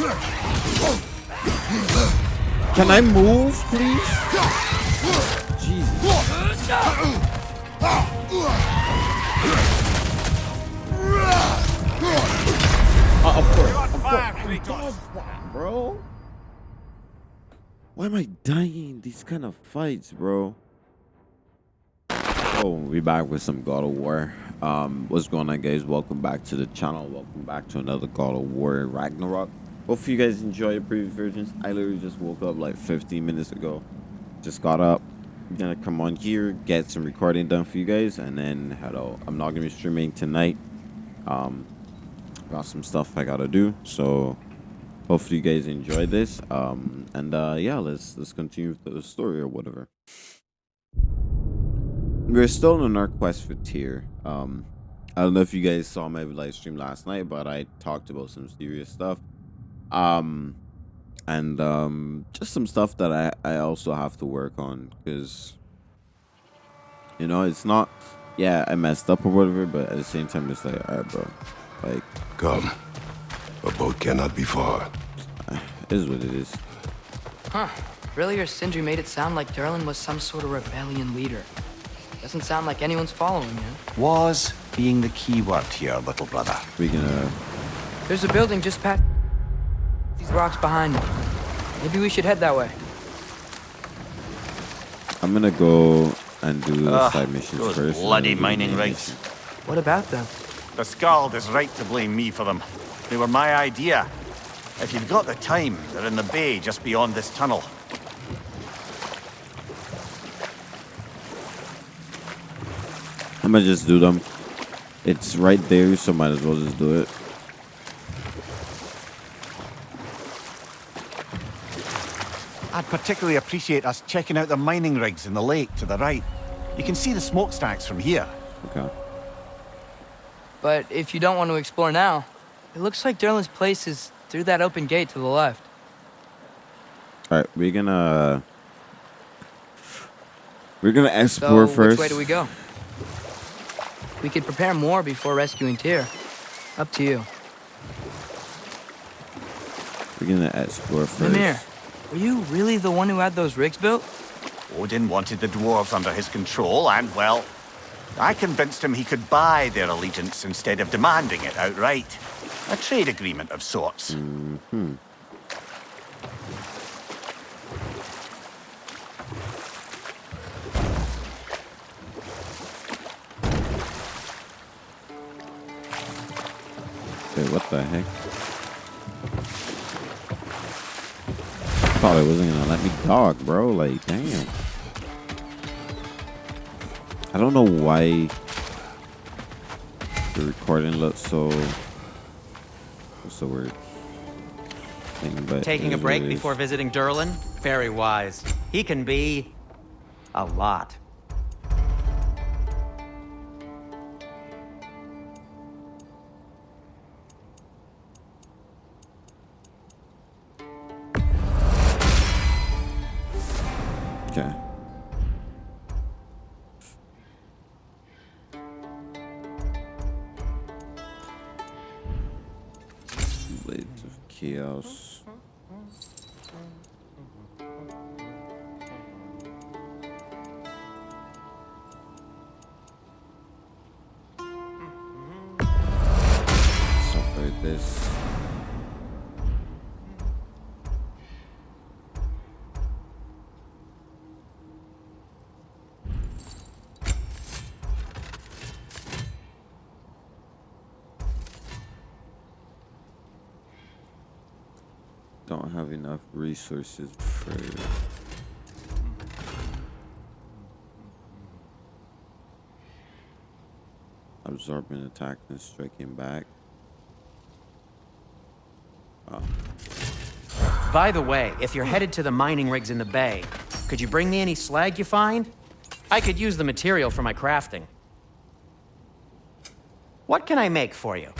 Can I move, please? Jesus. Uh, of course. Of course. Does that, bro. Why am I dying in these kind of fights, bro? Oh, we back with some God of War. Um, what's going on, guys? Welcome back to the channel. Welcome back to another God of War Ragnarok. Hopefully, you guys enjoy the previous versions. I literally just woke up like 15 minutes ago. Just got up. I'm gonna come on here, get some recording done for you guys, and then out. I'm not gonna be streaming tonight. Um, got some stuff I gotta do. So hopefully you guys enjoy this. Um, and uh, yeah, let's let's continue with the story or whatever. We're still on our quest for Tyr. Um, I don't know if you guys saw my live stream last night, but I talked about some serious stuff. Um, and um, just some stuff that I I also have to work on because you know it's not. Yeah, I messed up or whatever, but at the same time, it's like, all right, bro, like Come. A boat cannot be far. Is what it is. Huh. Earlier, Sindri made it sound like Durlin was some sort of rebellion leader. Doesn't sound like anyone's following him. Was being the key word here, little brother. We gonna There's a building just past these rocks behind me. Maybe we should head that way. I'm gonna go and do the Ugh, side missions those first. bloody then do the mining main rigs. mission. What about them? The Skald is right to blame me for them. They were my idea. If you've got the time, they're in the bay just beyond this tunnel. I'm gonna just do them. It's right there, so might as well just do it. I'd particularly appreciate us checking out the mining rigs in the lake to the right. You can see the smokestacks from here. Okay. But if you don't want to explore now, it looks like Durlin's place is through that open gate to the left. All right, we're gonna we're gonna So, explore first. which way do we go? We could prepare more before rescuing Tyr. Up to you. We're gonna explore first. Mimir, were you really the one who had those rigs built? Odin wanted the dwarves under his control, and, well, I convinced him he could buy their allegiance instead of demanding it outright. A trade agreement of sorts. Hmm. Wait, what the heck? It wasn't gonna let me talk, bro. Like, damn. I don't know why the recording looks so. What's the word? Thing, but Taking a break before visiting Durlin? Very wise. He can be... a lot. Resources for absorbing attack and striking back. Oh, By the way, if you're headed to the mining rigs in the bay, could you bring me any slag you find? I could use the material for my crafting. What can I make for you?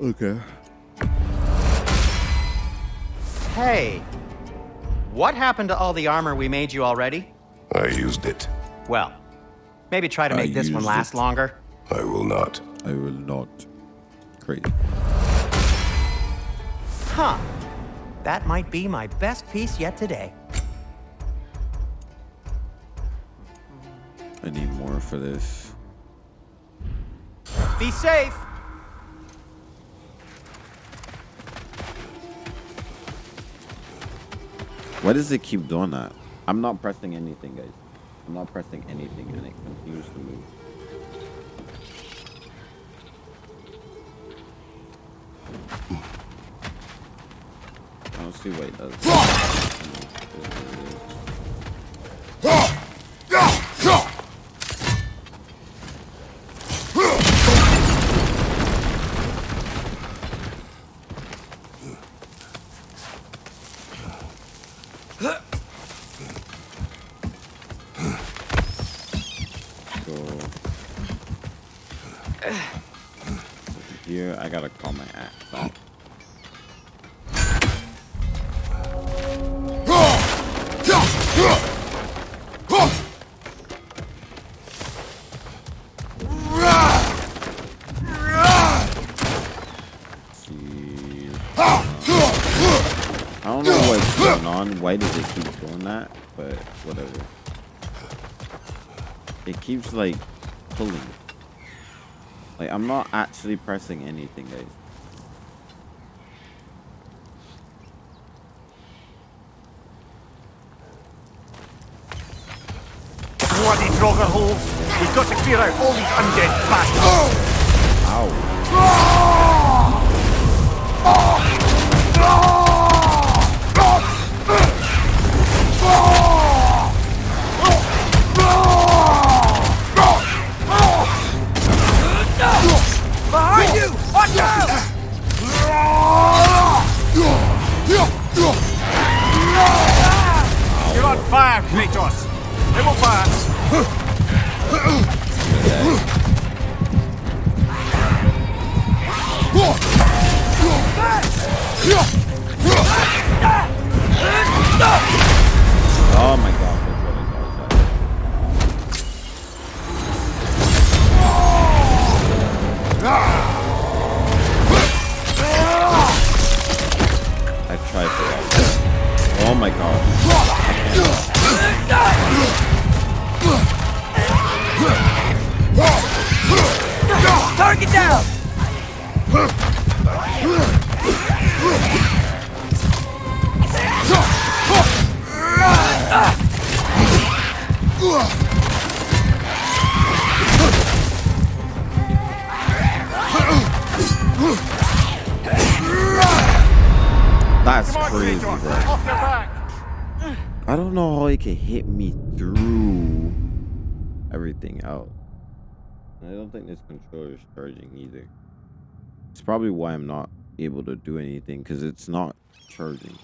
Okay. Hey, what happened to all the armor we made you already? I used it. Well, maybe try to I make this one last it. longer. I will not. I will not. Great. Huh. That might be my best piece yet today. I need more for this. Be safe! Why does it keep doing that? I'm not pressing anything, guys. I'm not pressing anything, and it continues to move. I don't see what it does. Here I gotta call my off. See. I don't know what's going on. Why does it keep doing that? But whatever. It keeps like pulling. Like I'm not actually pressing anything, guys. Bloody Draugr holes! We've got to clear out all these undead bastards! Ow. Behind fire, Kratos! It will pass! Down! That's crazy, bro. Off your back! I don't know how he can hit me through everything out. Don't think this controller is charging either. It's probably why I'm not able to do anything because it's not charging.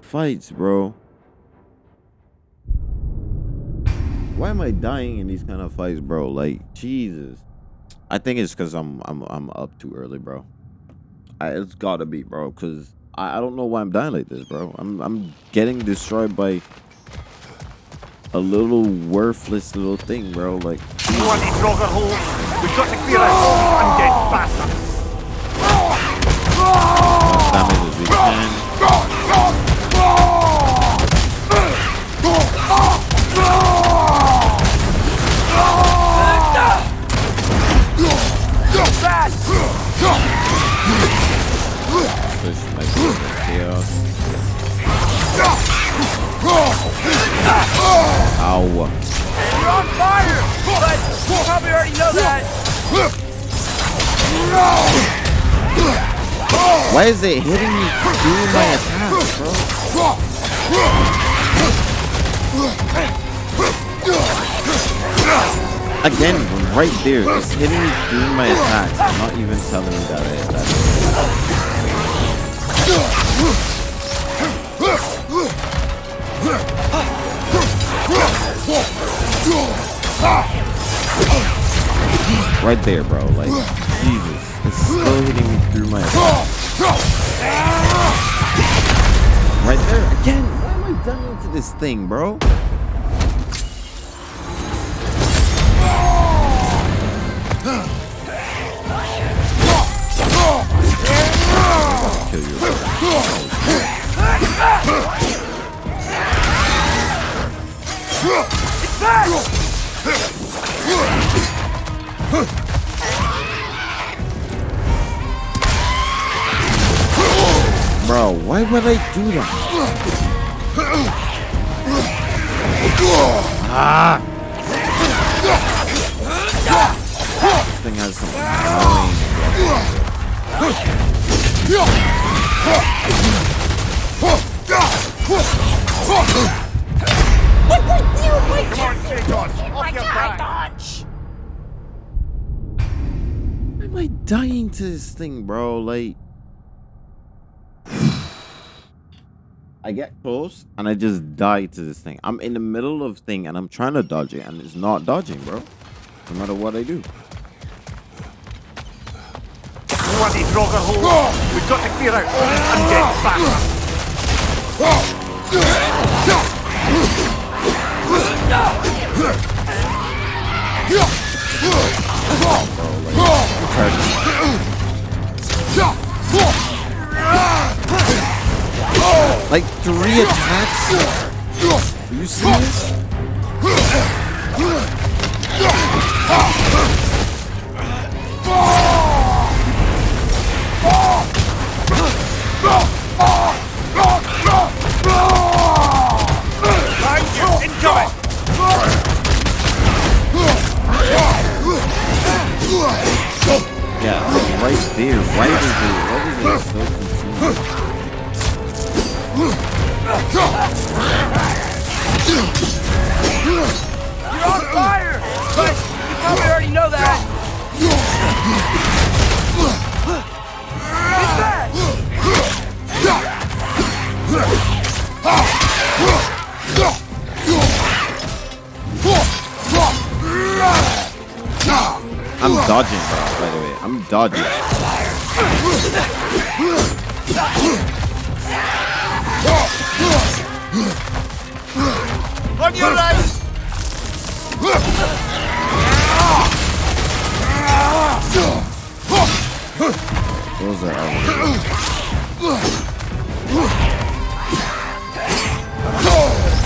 Fights, bro? Why am I dying in these kind of fights, bro? Like, Jesus. I think it's because I'm I'm I'm up too early, bro. I, it's gotta be, bro. Cause I, I don't know why I'm dying like this, bro. I'm I'm getting destroyed by a little worthless little thing, bro. Like, You want? We've got to clear damage as we can. Push my chaos. Ow. You're on fire! But you already know that. Why is it hitting me through my attacks, bro? Again, right there, it's hitting me through my attacks. I'm not even telling me that that it. Right there, bro. Like, Jesus. It's still hitting me through my attacks. Right there. Again, why am I dying to this thing, bro? Would I do that? Ah! This thing has some annoying Come on, Kratos, off your back. Why am I dying to this thing, bro? Like, I get close and I just die to this thing. I'm in the middle of thing and I'm trying to dodge it and it's not dodging, bro. No matter what I do. Want these Draugr holes? We've got to clear out all these undead bastards. Like three attacks? Are you you, incoming! Yeah, like right there. Is it? Why is it so? You're on fire! But you probably already know that. It's bad! I'm dodging, bro. By the way, I'm dodging. On your right! Those are our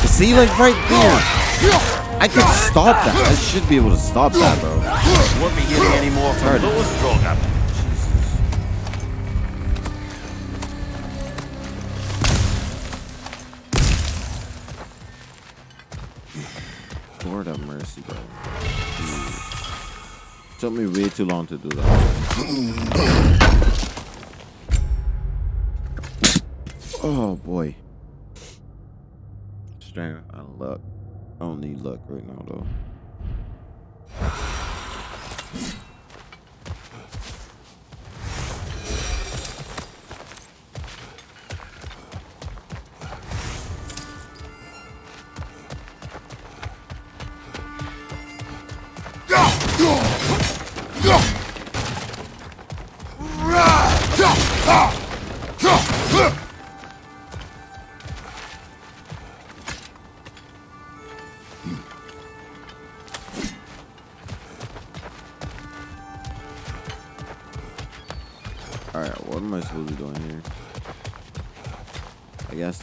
See, like right there. I can stop that. I should be able to stop that, bro. Won't be hearing any more from Heard it. those Draugr. Lord have mercy, bro. Jeez. Took me way too long to do that. oh boy. Strength and luck. I don't need luck right now though.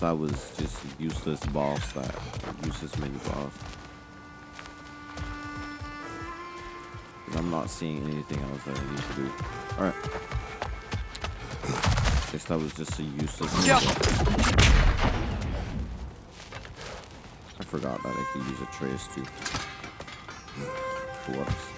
I was just useless boss that useless mini boss. I'm not seeing anything else that I need to do. Alright. Guess that was just a useless boss. I forgot that I could use a trace too. Whoops.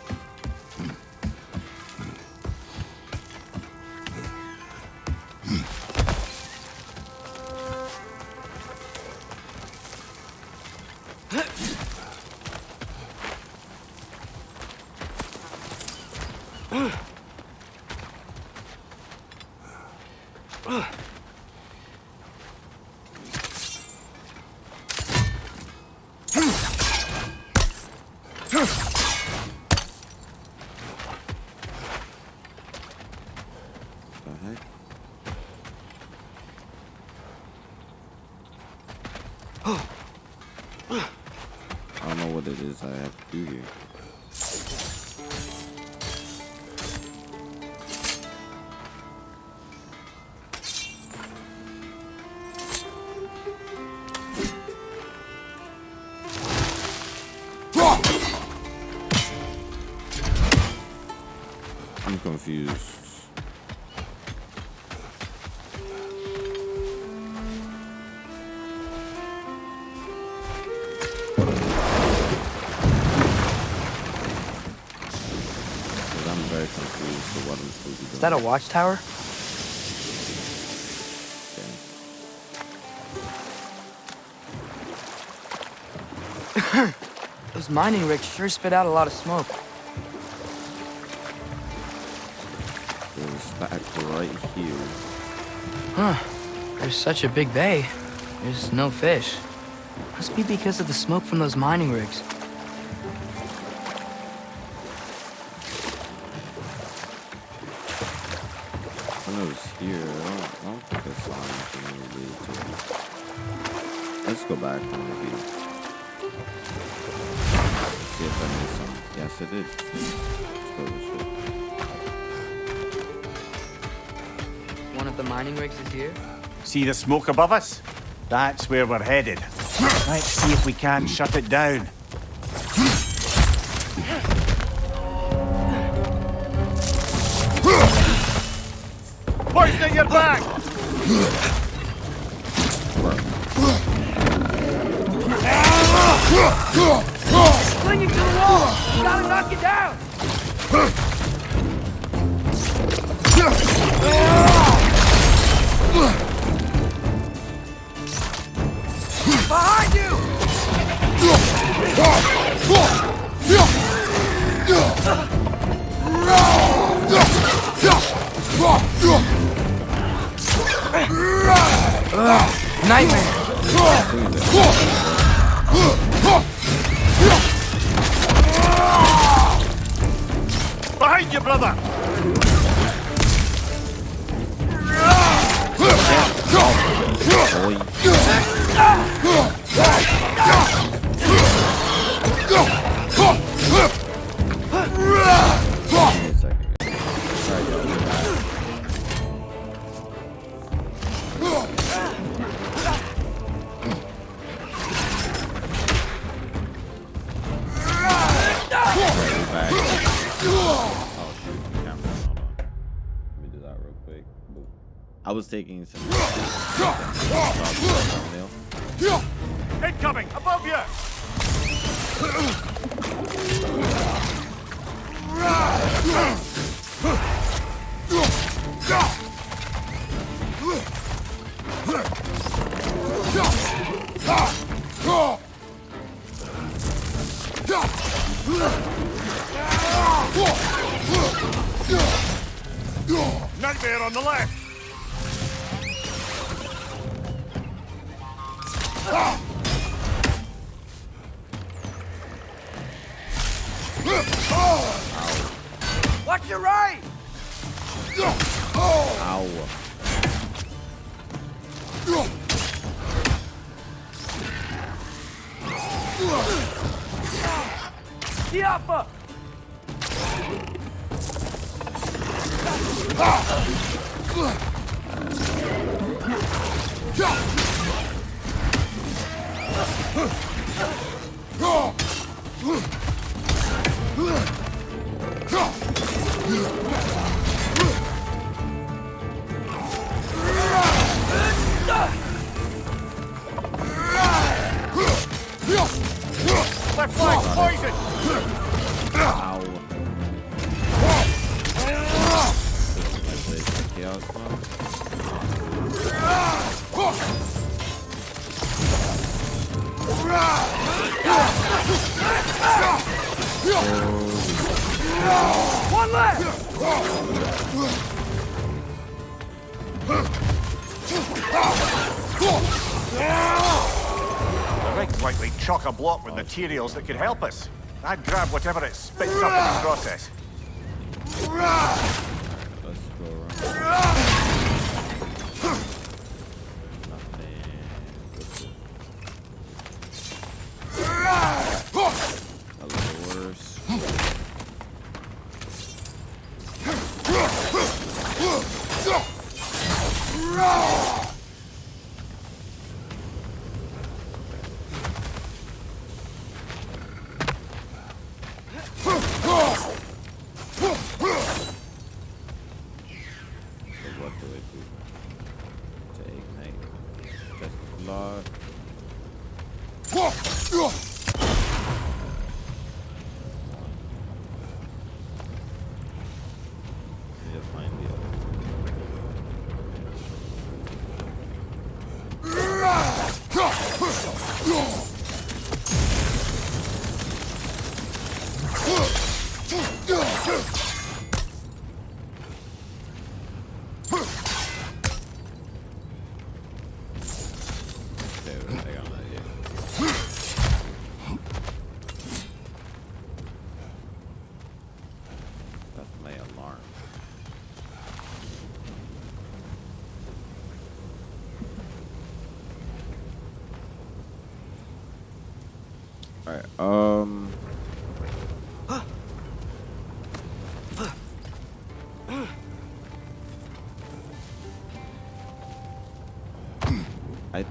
That a watchtower? Those mining rigs sure spit out a lot of smoke. There's stacked right here. Huh. There's such a big bay. There's no fish. Must be because of the smoke from those mining rigs. Of the mining rigs is here? See the smoke above us? That's where we're headed. Let's see if we can shut it down. Poison your back! Clinging to the wall! You gotta knock it down! Ah! Behind you! Nightmare! One left! The rig's likely chock a block with materials that could help us. I'd grab whatever it spits up in the process.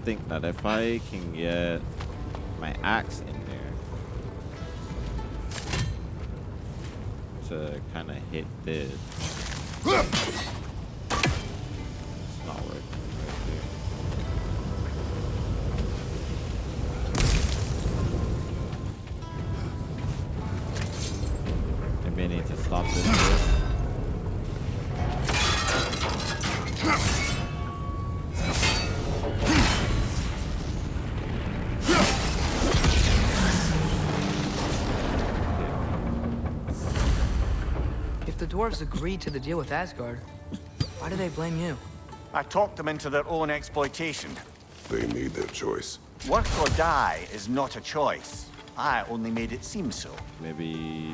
Think that if I can get my axe in there to kind of hit this, dwarves agreed to the deal with Asgard, why do they blame you? I talked them into their own exploitation. They made their choice. Work or die is not a choice. I only made it seem so. Maybe.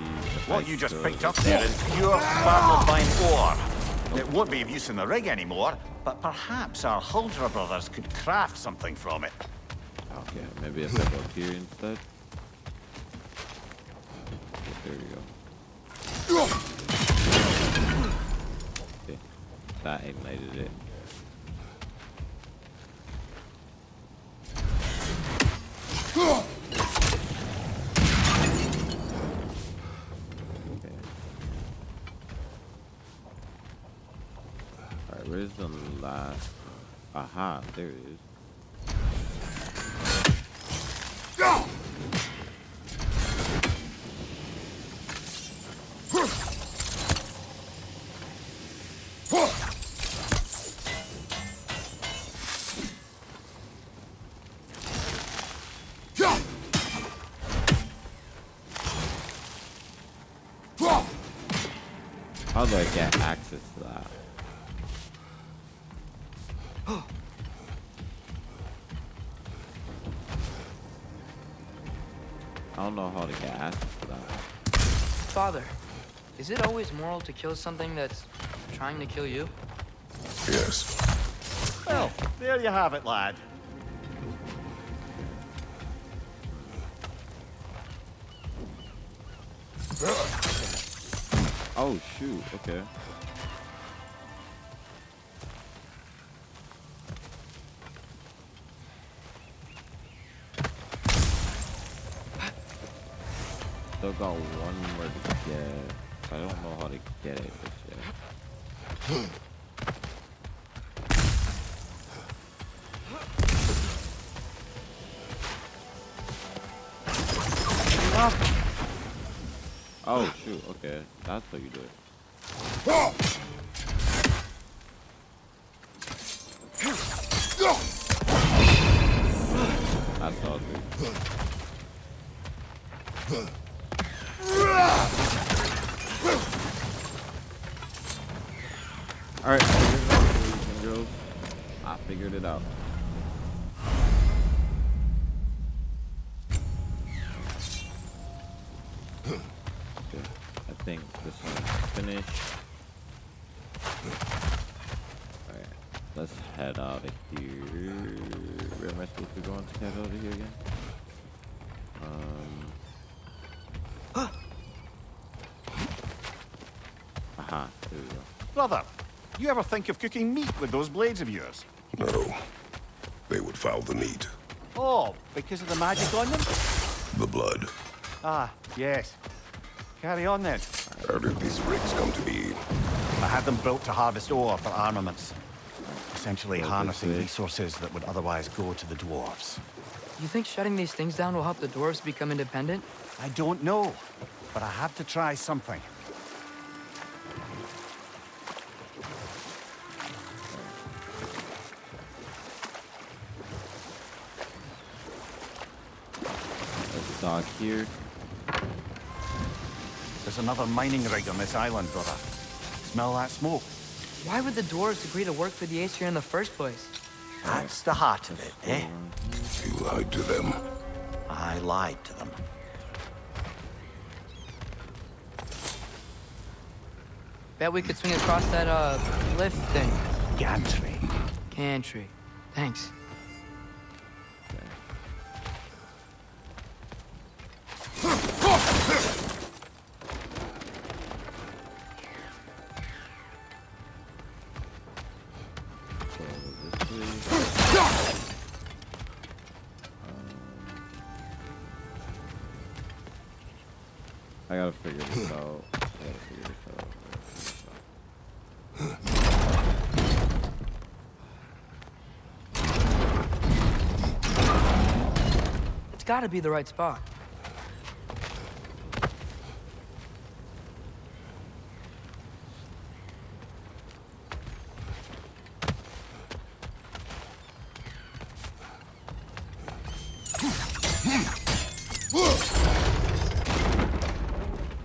What I you just picked up there is pure Bartlebine ore. It won't be of use in the rig anymore, but perhaps our Huldra brothers could craft something from it. Okay, maybe a I go here instead. shit. Okay. Alright, where's the last? Aha, there it is. Do I get access to that? I don't know how to get access to that. Father, is it always moral to kill something that's trying to kill you? Yes. Well, there you have it, lad. Shoot, okay. You ever think of cooking meat with those blades of yours? No. They would foul the meat. Oh, because of the magic on them? The blood. Ah, yes. Carry on then. How did these rigs come to be? I had them built to harvest ore for armaments. Essentially Go this harnessing resources that would otherwise go to the dwarves. You think shutting these things down will help the dwarves become independent? I don't know, but I have to try something. Let's here. There's another mining rig on this island, brother. Smell that smoke? Why would the dwarves agree to work for the Aesir in the first place? That's the heart of it, eh? You lied to them. I lied to them. Bet we could swing across that, uh, lift thing. Gantry. Gantry. Thanks. Gotta be the right spot.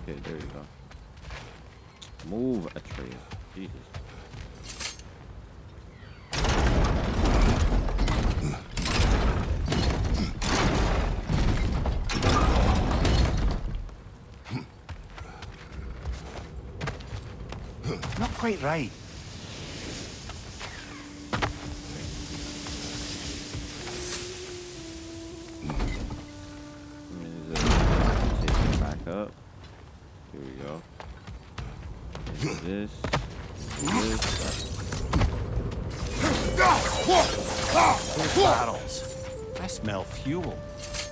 Okay, there you go. Move, Atreus. Jesus. Not quite right. I mean, is it take it back up? Here we go. Into this. this. Those. I smell fuel.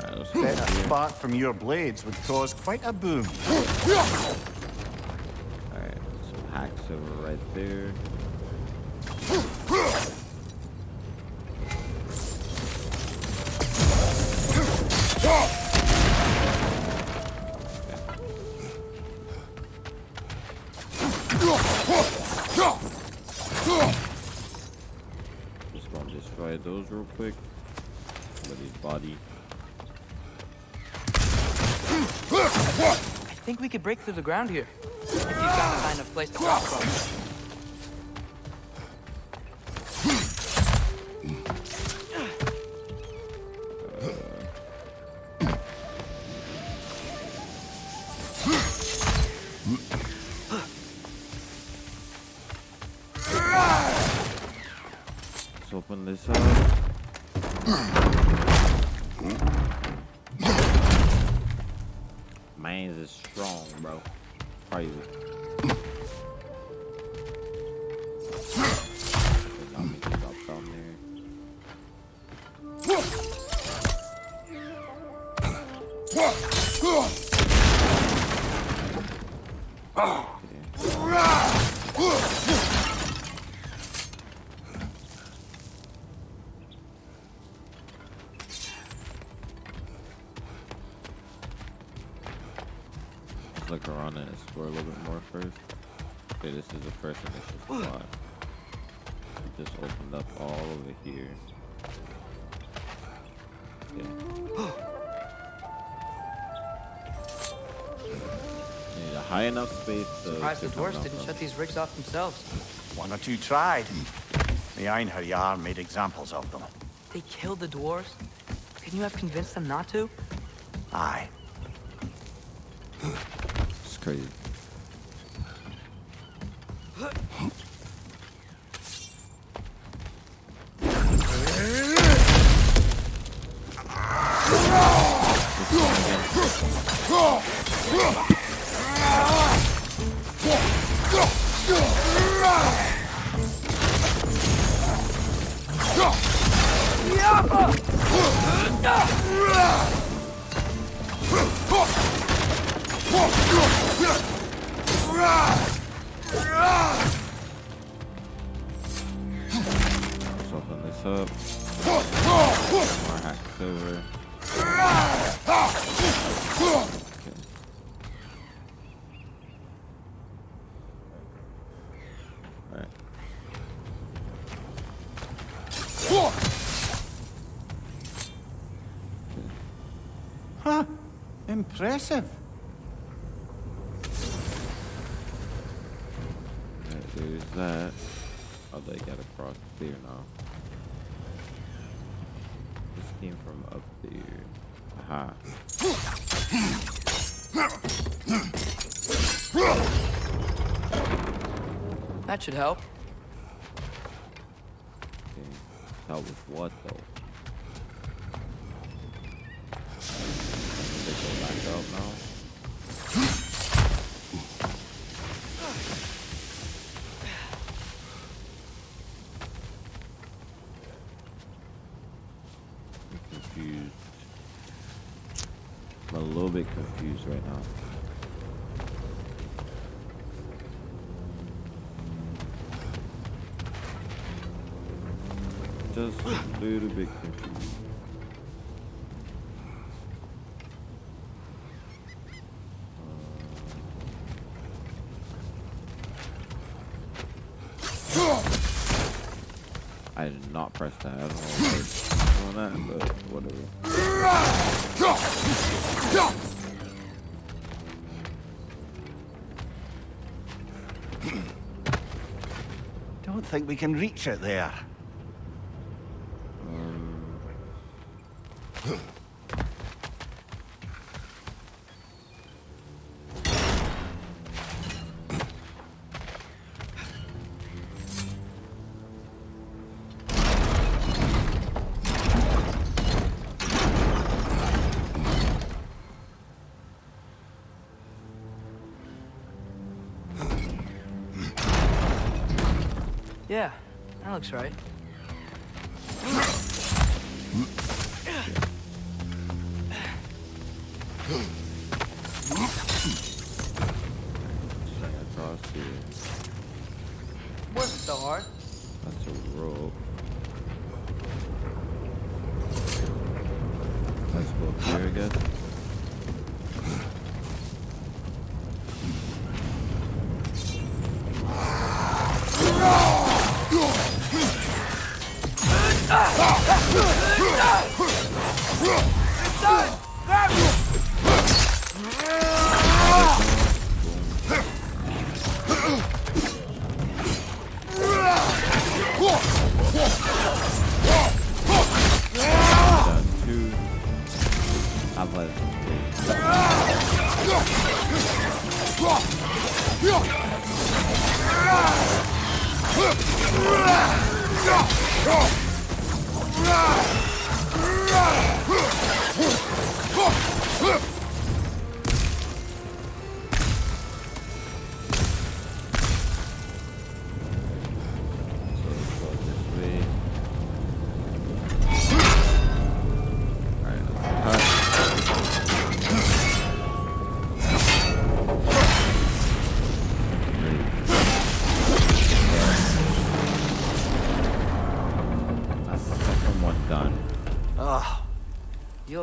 Alright, let's Bet go a spark from your blades would cause quite a boom. Destroy those real quick. Somebody's body. I think we could break through the ground here. If you found a kind of place to drop from. Look around and explore a little bit more first. Okay, this is the first initial spot. Just opened up all over here. Okay. Need a high enough space to. Surprised the come dwarves didn't shut these rigs off themselves. One or two tried. The Einherjar made examples of them. They killed the dwarves? Couldn't you have convinced them not to? Aye. It's crazy. Impressive. Alright, there's that. Oh, they got across there now. This came from up there. Aha. That should help. Okay. Help with what though? They go back up now. I'm confused. I'm a little bit confused right now. Just a little bit confused. I did not press that. I I that, but whatever. Don't think we can reach it there. Right.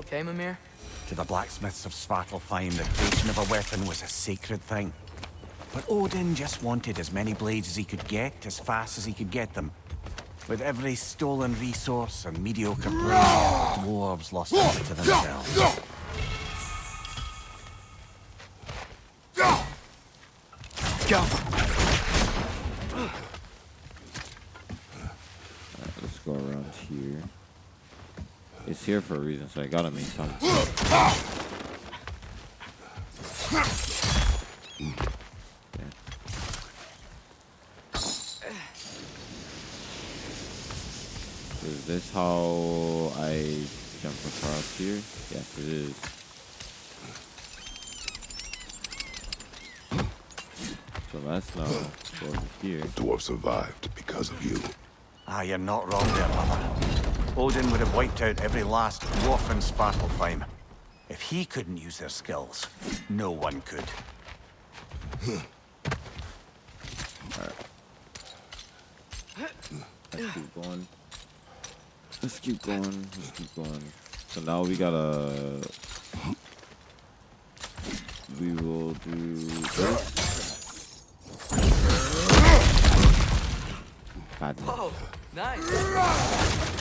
Okay, Mimir? to the blacksmiths of Svartalfheim, the creation of a weapon was a sacred thing. But Odin just wanted as many blades as he could get, as fast as he could get them. With every stolen resource and mediocre blade, dwarves lost sight to themselves. So I gotta make some. Okay. Is this how I jump across here? Yes, it is. So let's now over here. Dwarf survived because of you. Ah, you're not wrong there, brother. Odin would have wiped out every last dwarf in Svartalfheim. If he couldn't use their skills, no one could. Let's keep going. Let's keep going. Let's keep going. So now we gotta. We will do this. God. Whoa, oh, nice.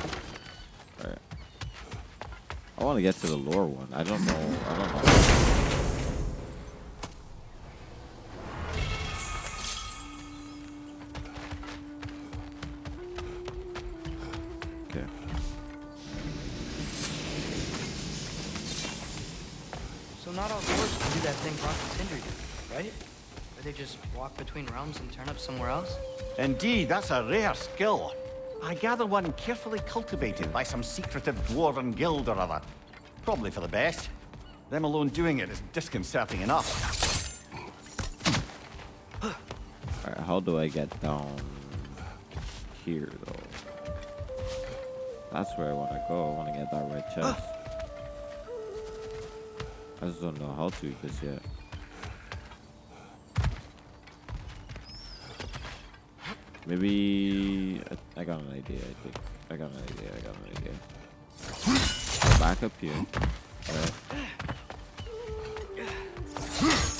Alright. I want to get to the lore one. I don't know. I don't know. Okay. So not all dwarves can do that thing Brok and Sindri right? Where they just walk between realms and turn up somewhere else? Indeed, that's a rare skill. I gather one carefully cultivated by some secretive dwarven guild or other. Probably for the best. Them alone doing it is disconcerting enough. Alright, how do I get down here though? That's where I want to go. I want to get that red chest. I just don't know how to just yet. Maybe I, I got an idea. I think I got an idea. I got an idea. Go back up here. Alright.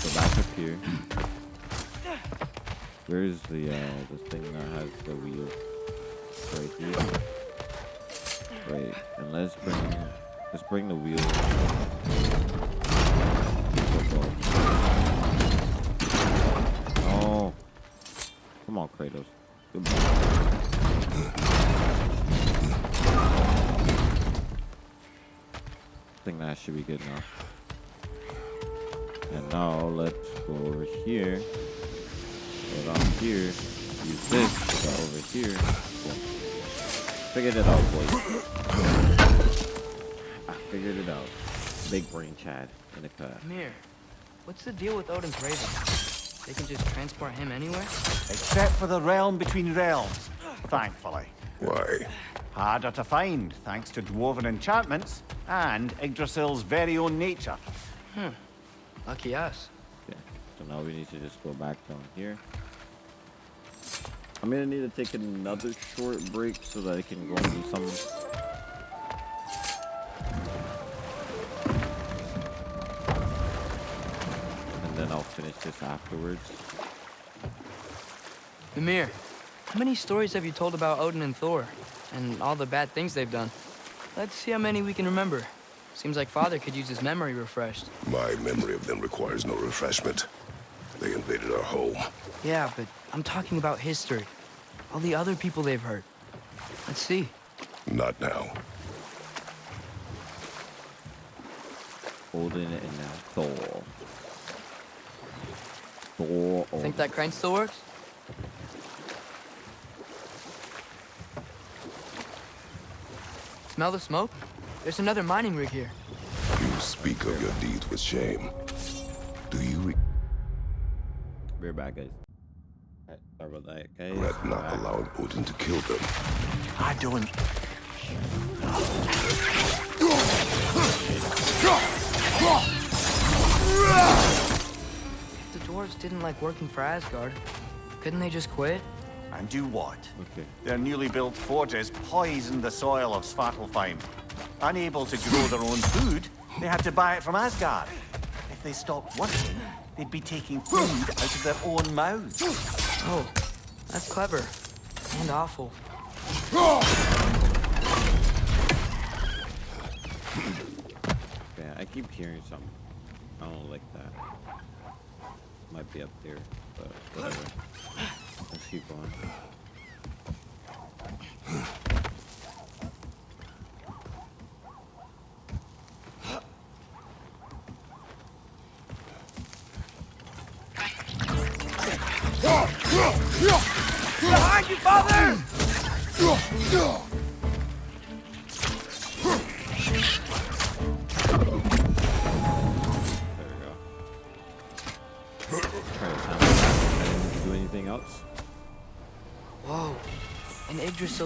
Go back up here. Where's the uh the thing that has the wheel? Right here. Right, and let's bring let's bring the wheel. Oh, come on, Kratos. I think that should be good enough. And now let's go over here. Go down here. Use this. Over here. Boom. Figured it out, boys. I figured it out. Big brain Chad in the cut. Here, what's the deal with Odin's Raven? They can just transport him anywhere? Except for the realm between realms, thankfully. Why? Harder to find, thanks to dwarven enchantments and Yggdrasil's very own nature. Hmm. Lucky us. Okay. So now we need to just go back down here. I'm gonna need to take another short break so that I can go and do some. Then I'll finish this afterwards. Mimir, how many stories have you told about Odin and Thor? And all the bad things they've done? Let's see how many we can remember. Seems like Father could use his memory refreshed. My memory of them requires no refreshment. They invaded our home. Yeah, but I'm talking about history. All the other people they've hurt. Let's see. Not now. Odin and uh, Thor. Thor. Think that crane still works? Smell the smoke? There's another mining rig here. You speak of your deeds with shame. Do you We're back, guys. Alright, sorry about that, guys. regret not Back. allowing Odin to kill them? I don't. If the dwarves didn't like working for Asgard, couldn't they just quit? And do what? Okay. Their newly built forges poisoned the soil of Svartalfheim. Unable to grow their own food, they had to buy it from Asgard. If they stopped working, they'd be taking food out of their own mouths. Oh, that's clever. And awful. Yeah, I keep hearing something. I don't like that. Might be up there, but whatever. Let's keep going.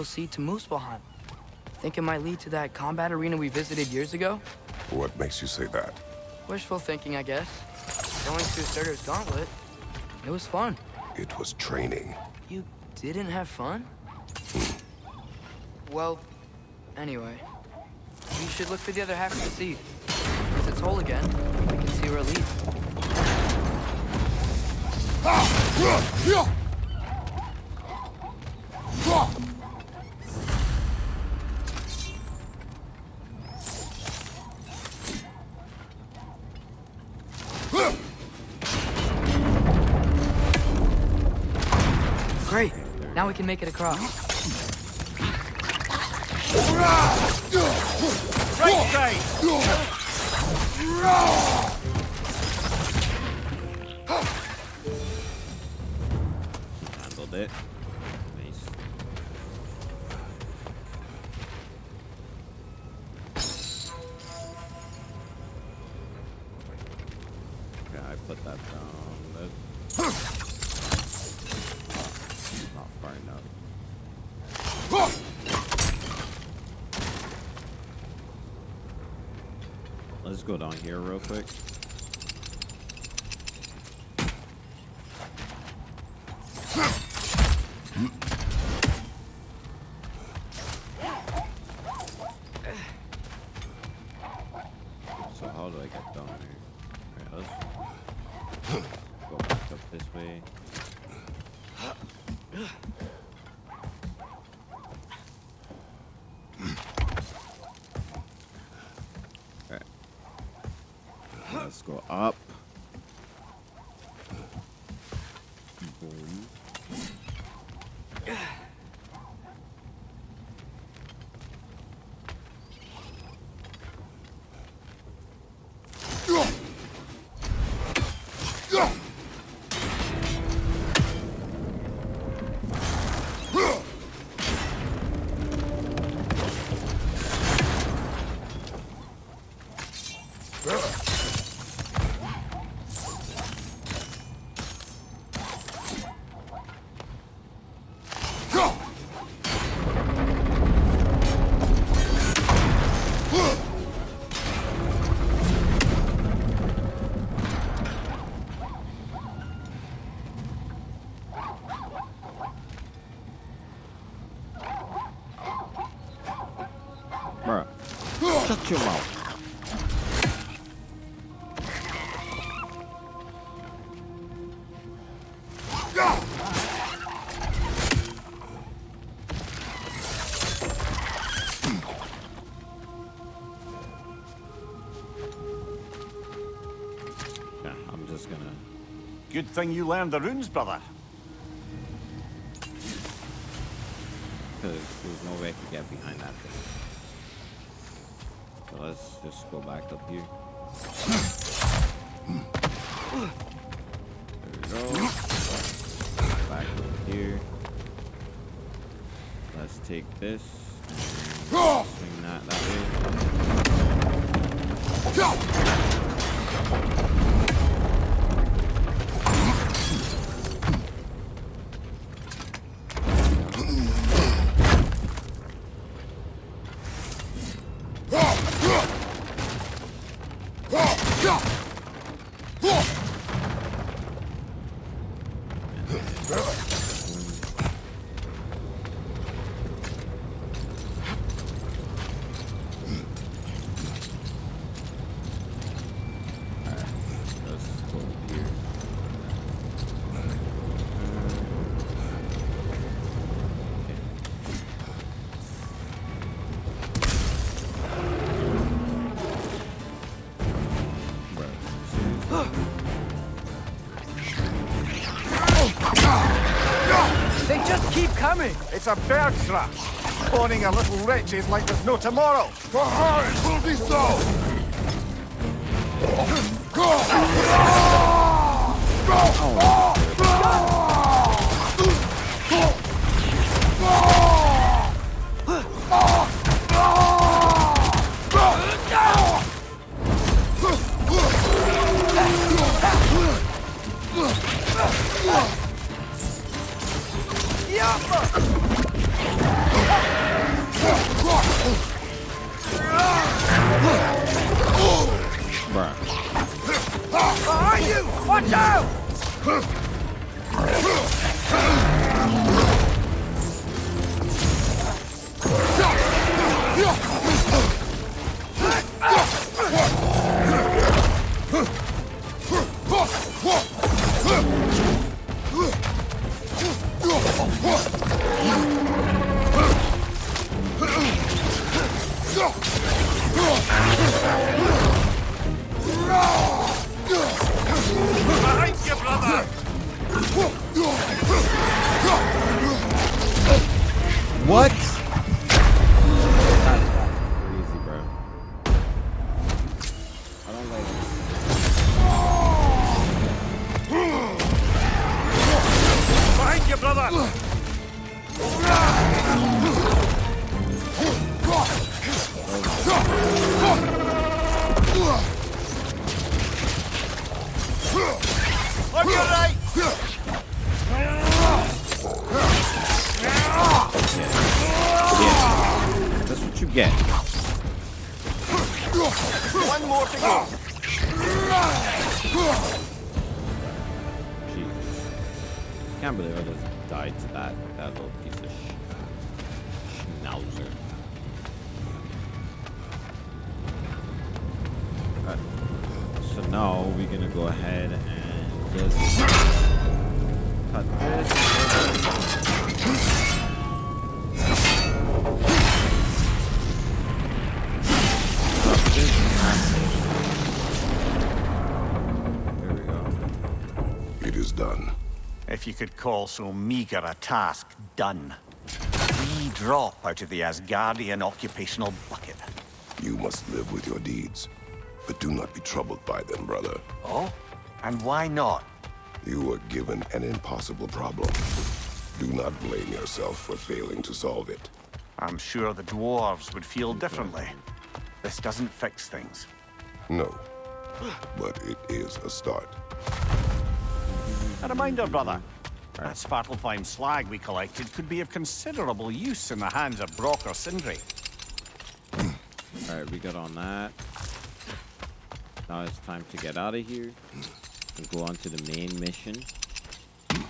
Seed to Muspelheim. Think it might lead to that combat arena we visited years ago? What makes you say that? Wishful thinking, I guess. Going through Surtur's gauntlet. It was fun. It was training. You didn't have fun? Hmm. Well, anyway. You should look for the other half of the seed. If it's whole again, we can see where it leads. Great. Now we can make it across. Right! Handled it. Let's go down here real quick. Shut your mouth. I'm just gonna. Good thing you learned the runes, brother. Just! It's a bird trap. Spawning a little wretches like there's no tomorrow. For her, it will be so! Bruh. Behind you! Watch out! What? Call so meager a task done. We drop out of the Asgardian occupational bucket. You must live with your deeds. But do not be troubled by them, brother. Oh? And why not? You were given an impossible problem. Do not blame yourself for failing to solve it. I'm sure the dwarves would feel differently. This doesn't fix things. No. But it is a start. A reminder, brother. That Svartalfheim slag we collected could be of considerable use in the hands of Brok or Sindri. Alright, we got on that. Now it's time to get out of here and go on to the main mission.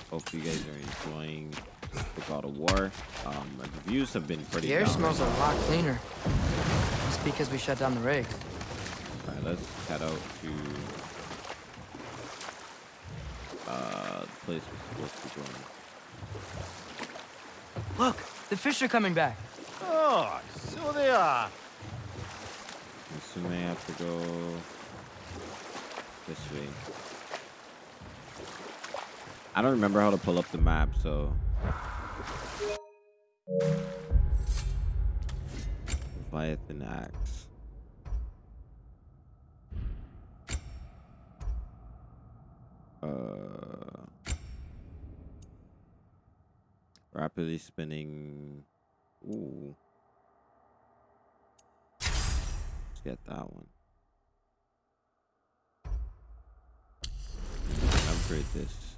Hope you guys are enjoying the God of War. Um, the reviews have been pretty The air down smells a lot cleaner. Must because we shut down the rig. Alright, let's head out to uh the place we're supposed to be going. Look, the fish are coming back. Oh, so they are. I'm assuming I have to go this way. I don't remember how to pull up the map, so Leviathan axe. Uh, rapidly spinning. Ooh. Let's get that one. Upgrade this.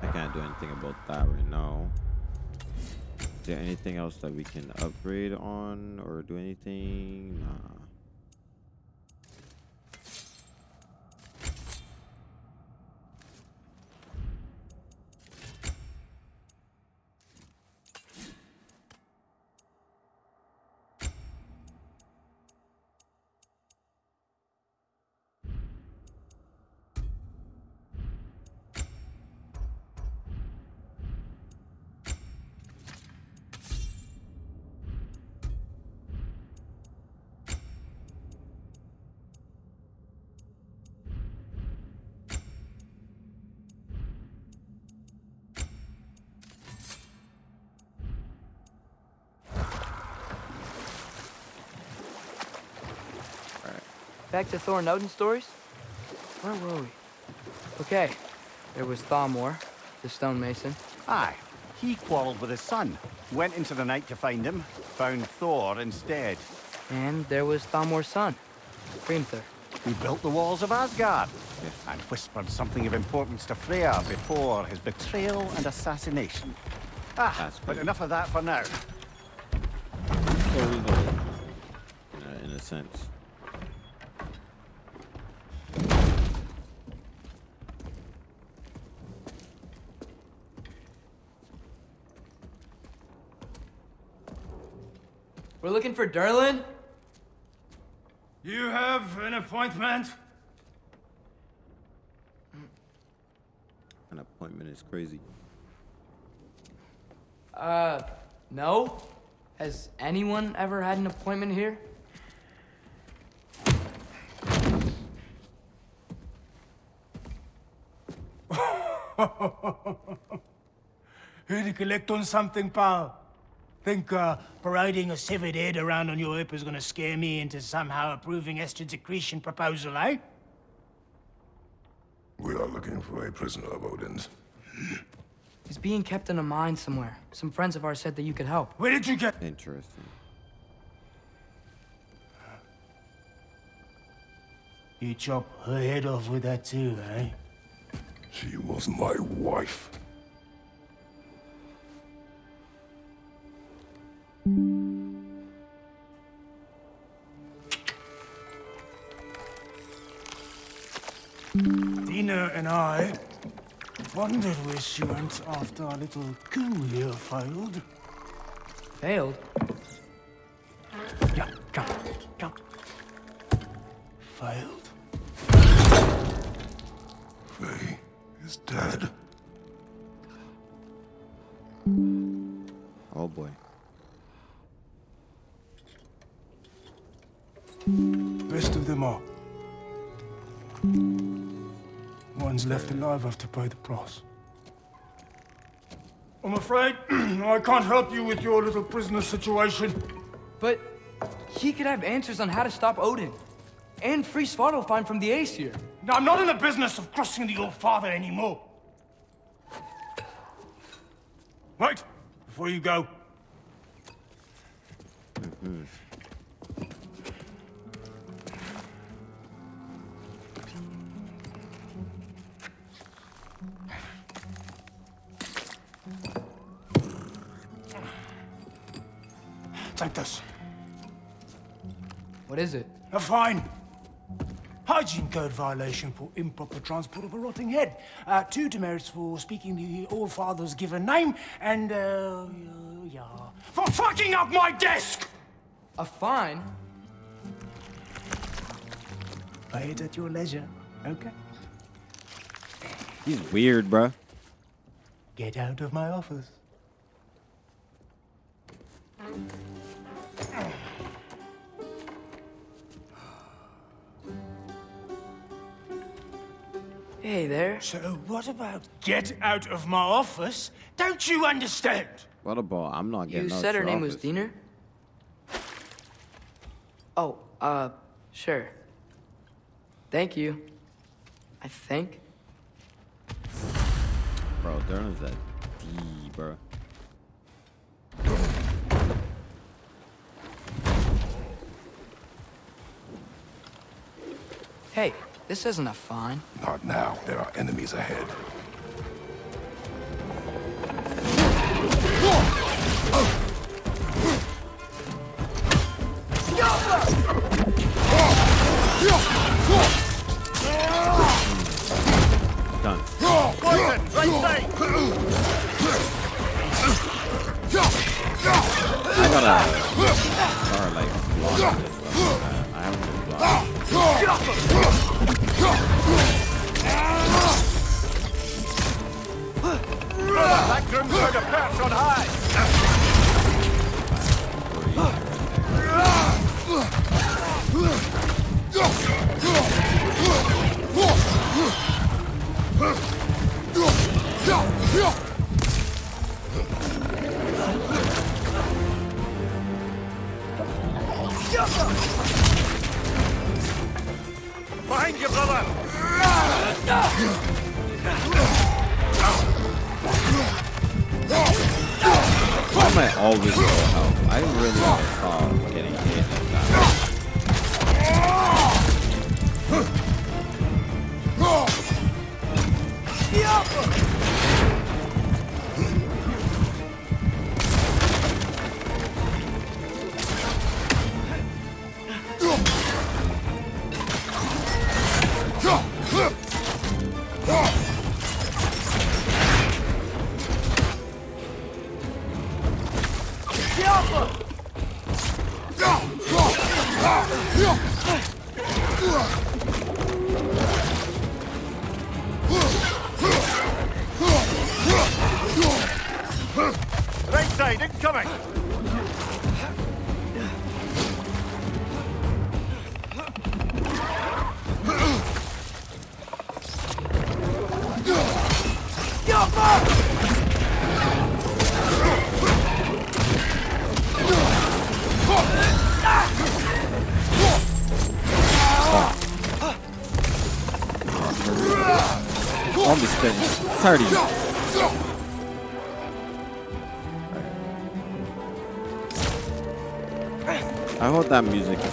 I can't do anything about that right now. Is there anything else that we can upgrade on or do anything? Nah. Back to Thor and Odin stories? Where were we? Okay, there was Thalmor, the stonemason. Aye, he quarreled with his son. Went into the night to find him, found Thor instead. And there was Thalmor's son, Hrimthur. He built the walls of Asgard and whispered something of importance to Freya before his betrayal and assassination. Ah, That's but cool. enough of that for now. So we know, in a sense. Looking for Durlin? You have an appointment? An appointment is crazy. Uh, no? Has anyone ever had an appointment here? Here to collect on something, pal? Think uh, parading a severed head around on your hip is gonna scare me into somehow approving Estrid's accretion proposal, eh? We are looking for a prisoner of Odin's. He's being kept in a mine somewhere. Some friends of ours said that you could help. Where did you get... Interesting. You chop her head off with that too, eh? She was my wife. Dina and I wondered where she went after our little coup here failed. Failed? Yeah, come, come. Failed. Faye is dead. Oh boy. Best of them all. One's left alive have to pay the price. I'm afraid I can't help you with your little prisoner situation. But he could have answers on how to stop Odin. And free Svartalfheim from the Aesir. Now, I'm not in the business of crossing the old father anymore. Wait, before you go. Take. What is it? A fine. Hygiene code violation for improper transport of a rotting head. Uh, two demerits for speaking the All-Father's given name, and, uh, yeah, for fucking up my desk! A fine? Pay it at your leisure, okay? He's weird, bruh. Get out of my office. Hey there. So what about get out of my office? Don't you understand? What about? I'm not getting You said her your name was office. Diener? Oh, uh, sure. Thank you. I think. Bro, Derna's a D, bro. Hey, this isn't a fine. Not now. There are enemies ahead. 30. I hope that music isn't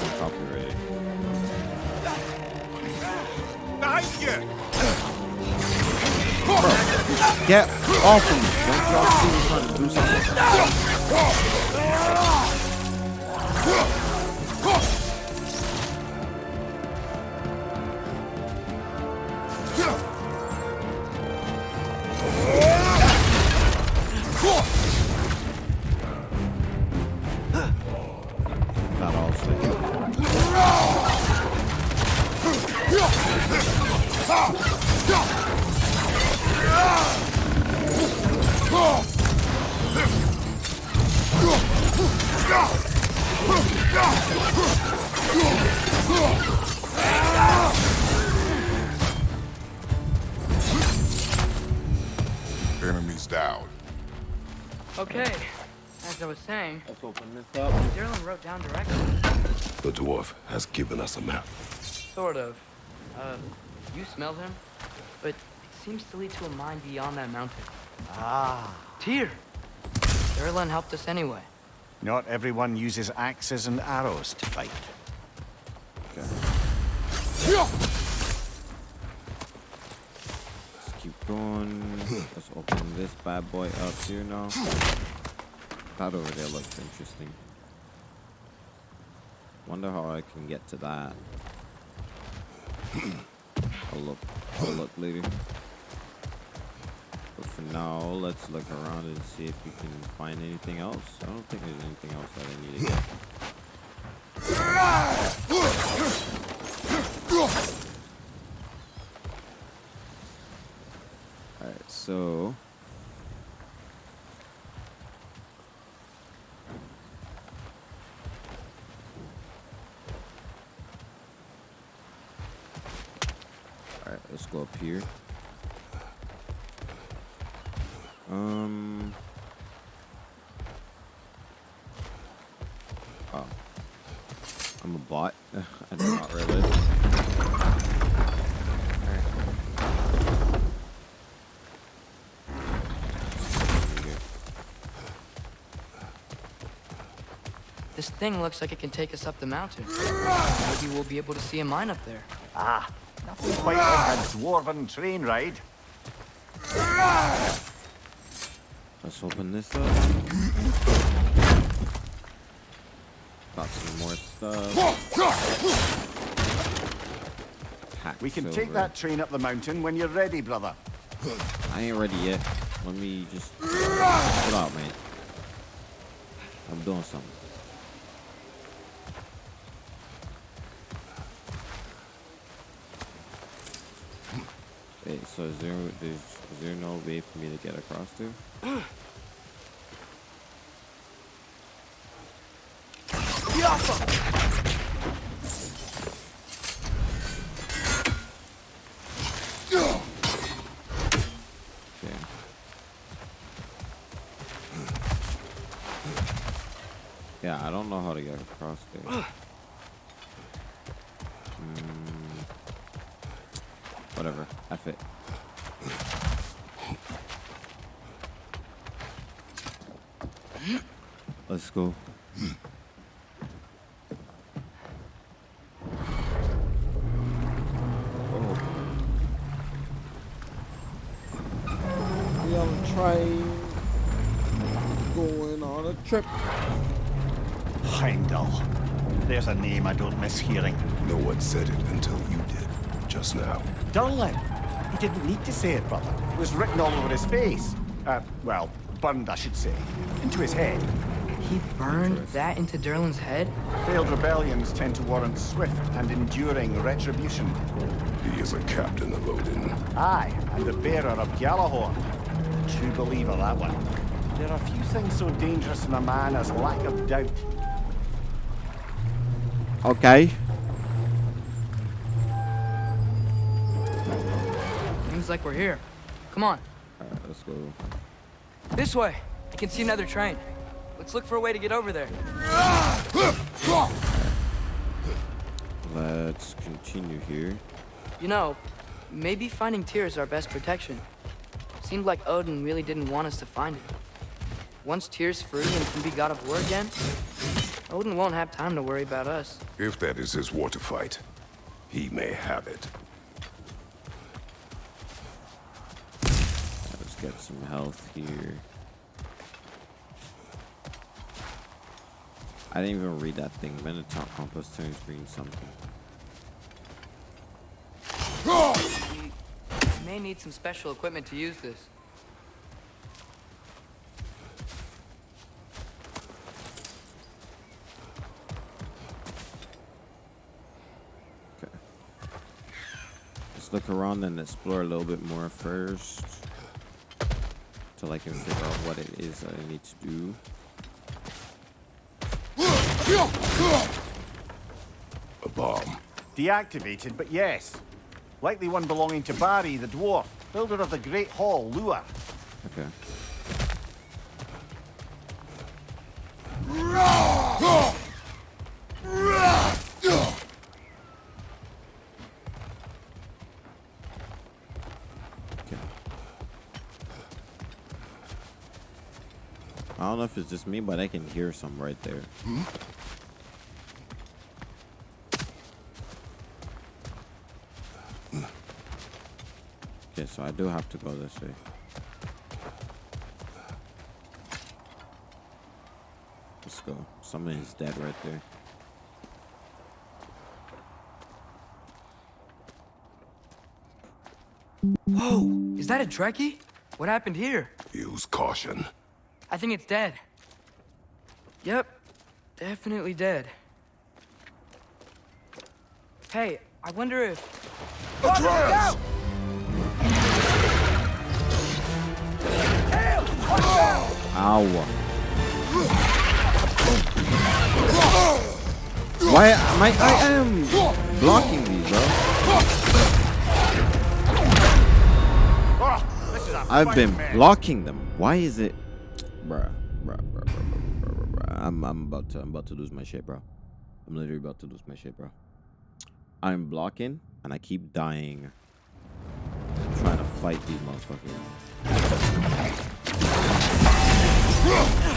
Enemies down. Okay, as I was saying, Let's open this up. Dylan wrote down directions. The dwarf has given us a map. Sort of. Uh, you smelled him? But it seems to lead to a mine beyond that mountain. Ah. Tyr! Durlin helped us anyway. Not everyone uses axes and arrows to fight. Let's keep going. Let's open this bad boy up here now. That over there looks interesting. Wonder how I can get to that. I'll look. I'll look later. But for now, let's look around and see if we can find anything else. I don't think there's anything else that I need to get. So... Alright, let's go up here. Um... Oh. I'm a bot. I did not realize. This thing looks like it can take us up the mountain. Maybe we'll be able to see a mine up there. Ah, nothing quite like a dwarven train ride. Let's open this up. Got some more stuff. Packed We can take that train up the mountain when you're ready, brother. I ain't ready yet. Let me just chill out, man. I'm doing something. So is there there's, is there no way for me to get across? Okay. Yeah, I don't know how to get across there. Go. Oh. We on a train going on a trip. Heimdall. There's a name I don't miss hearing. No one said it until you did, just now. Durlin. He didn't need to say it, brother. It was written all over his face. Uh, well, burned, I should say. Into his head. He burned that into Durlin's head? Failed rebellions tend to warrant swift and enduring retribution. He is a captain of Odin. Aye, and the bearer of Gjallarhorn. True believer, that one. There are few things so dangerous in a man as lack of doubt. Okay. Seems like we're here. Come on, Alright, let's go. this way. I can see another train. Let's look for a way to get over there. Let's continue here. You know, maybe finding Tyr is our best protection. Seemed like Odin really didn't want us to find it. Once Tyr's free and can be god of war again, Odin won't have time to worry about us. If that is his war to fight, he may have it. Let's get some health here. I didn't even read that thing. Minotaur compass turns green something. We may need some special equipment to use this. Okay. Let's look around and explore a little bit more first. Till I can figure out what it is that I need to do. A bomb. Deactivated, but yes. Likely one belonging to Barry, the dwarf, builder of the Great Hall, Lua. Okay. Okay. I don't know if it's just me, but I can hear some right there. Hmm? Okay, so I do have to go this way. Let's go. Someone is dead right there. Whoa, is that a Dreki? What happened here? Use caution. I think it's dead. Yep, definitely dead. Hey, I wonder if... Atreus! Oh, Ow. Why am I, I am blocking these, bro? I've been blocking them. Why is it, bruh, bruh, bruh, bruh, bruh, I'm, I'm about to, I'm about to lose my shit, bro. I'm literally about to lose my shit, bro. I'm blocking and I keep dying. I'm trying to fight these motherfuckers. Oh!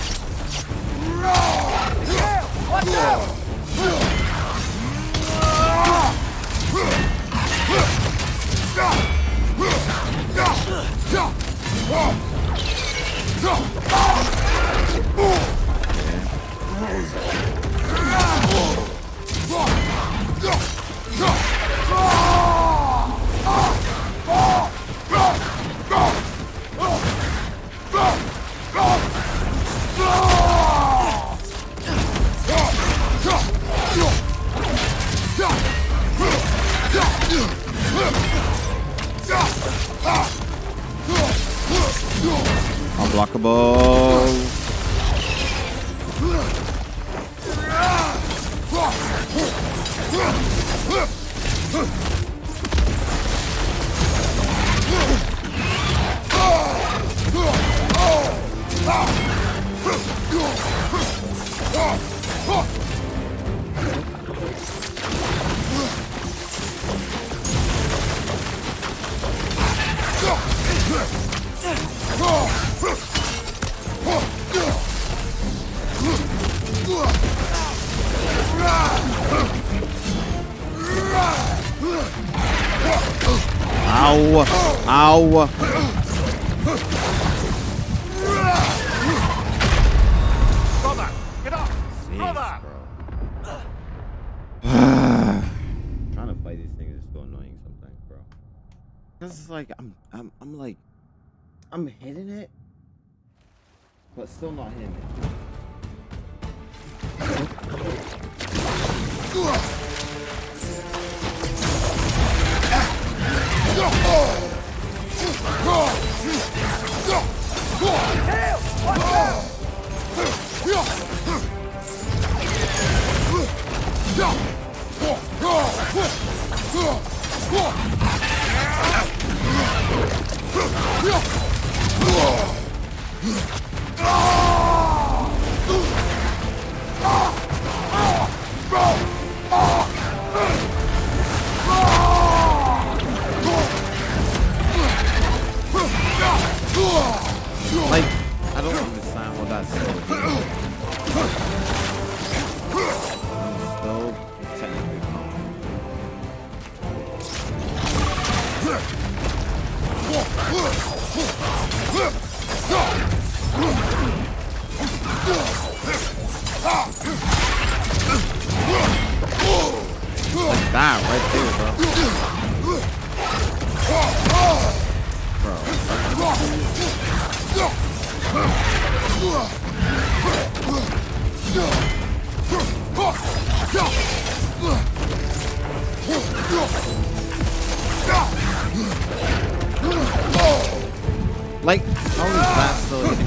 Unblockable. Oh! Aua, aua, Cause it's like I'm, I'm, I'm like, I'm hitting it, but still not hitting it. Like, I don't understand what that's Like right there, bro. Bro, like, how is that still hitting?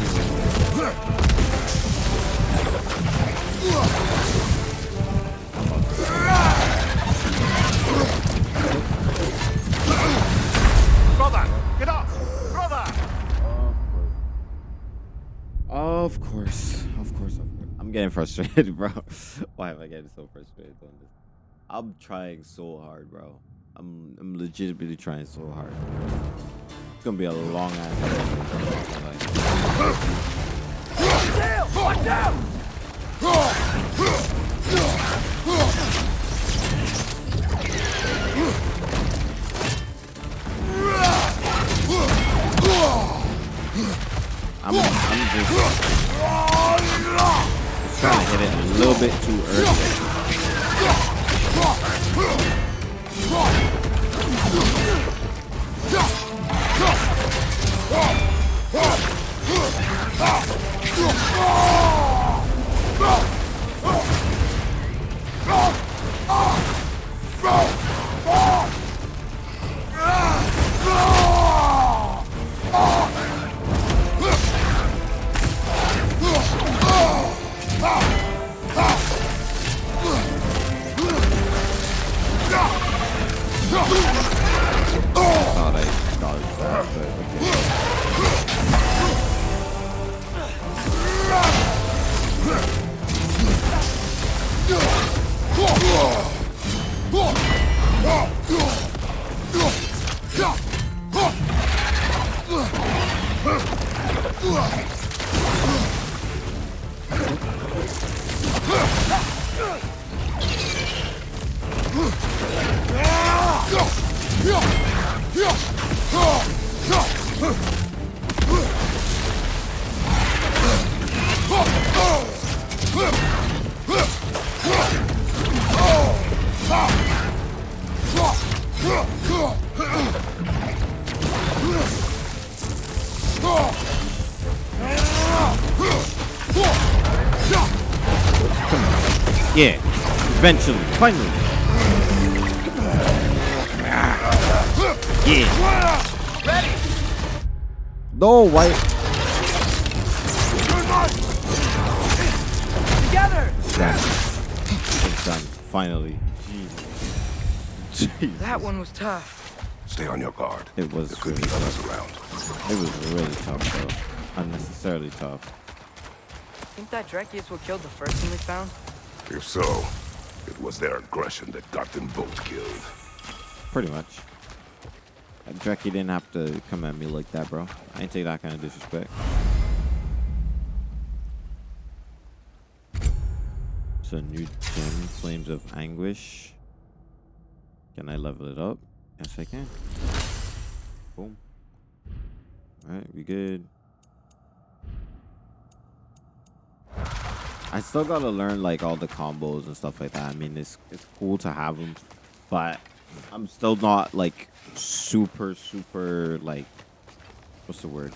Brother, get up! Brother! Of course, of course, of course. I'm getting frustrated, bro. Why am I getting so frustrated on this? I'm trying so hard, bro. I'm I'm legitimately trying so hard. It's gonna be a long ass. I'm, I'm just, just trying to hit it a little bit too early. Ah! Thought I dodged that, but okay. Yeah, eventually, finally. Yeah. Ready. No, why? Together! Done. It's done. Finally. Jeez. Jeez. That one was tough. Stay on your guard. It was There could be really others around. It was really tough, though. Unnecessarily tough. Think that Dreki is what killed the first thing we found? If so, it was their aggression that got them both killed. Pretty much. Uh, Dreki didn't have to come at me like that, bro. I ain't take that kind of disrespect. So new gem, Flames of Anguish. Can I level it up? Yes, I can. Boom. Alright, we good. I still gotta learn like all the combos and stuff like that. I mean, it's it's cool to have them, but I'm still not like super super like what's the word?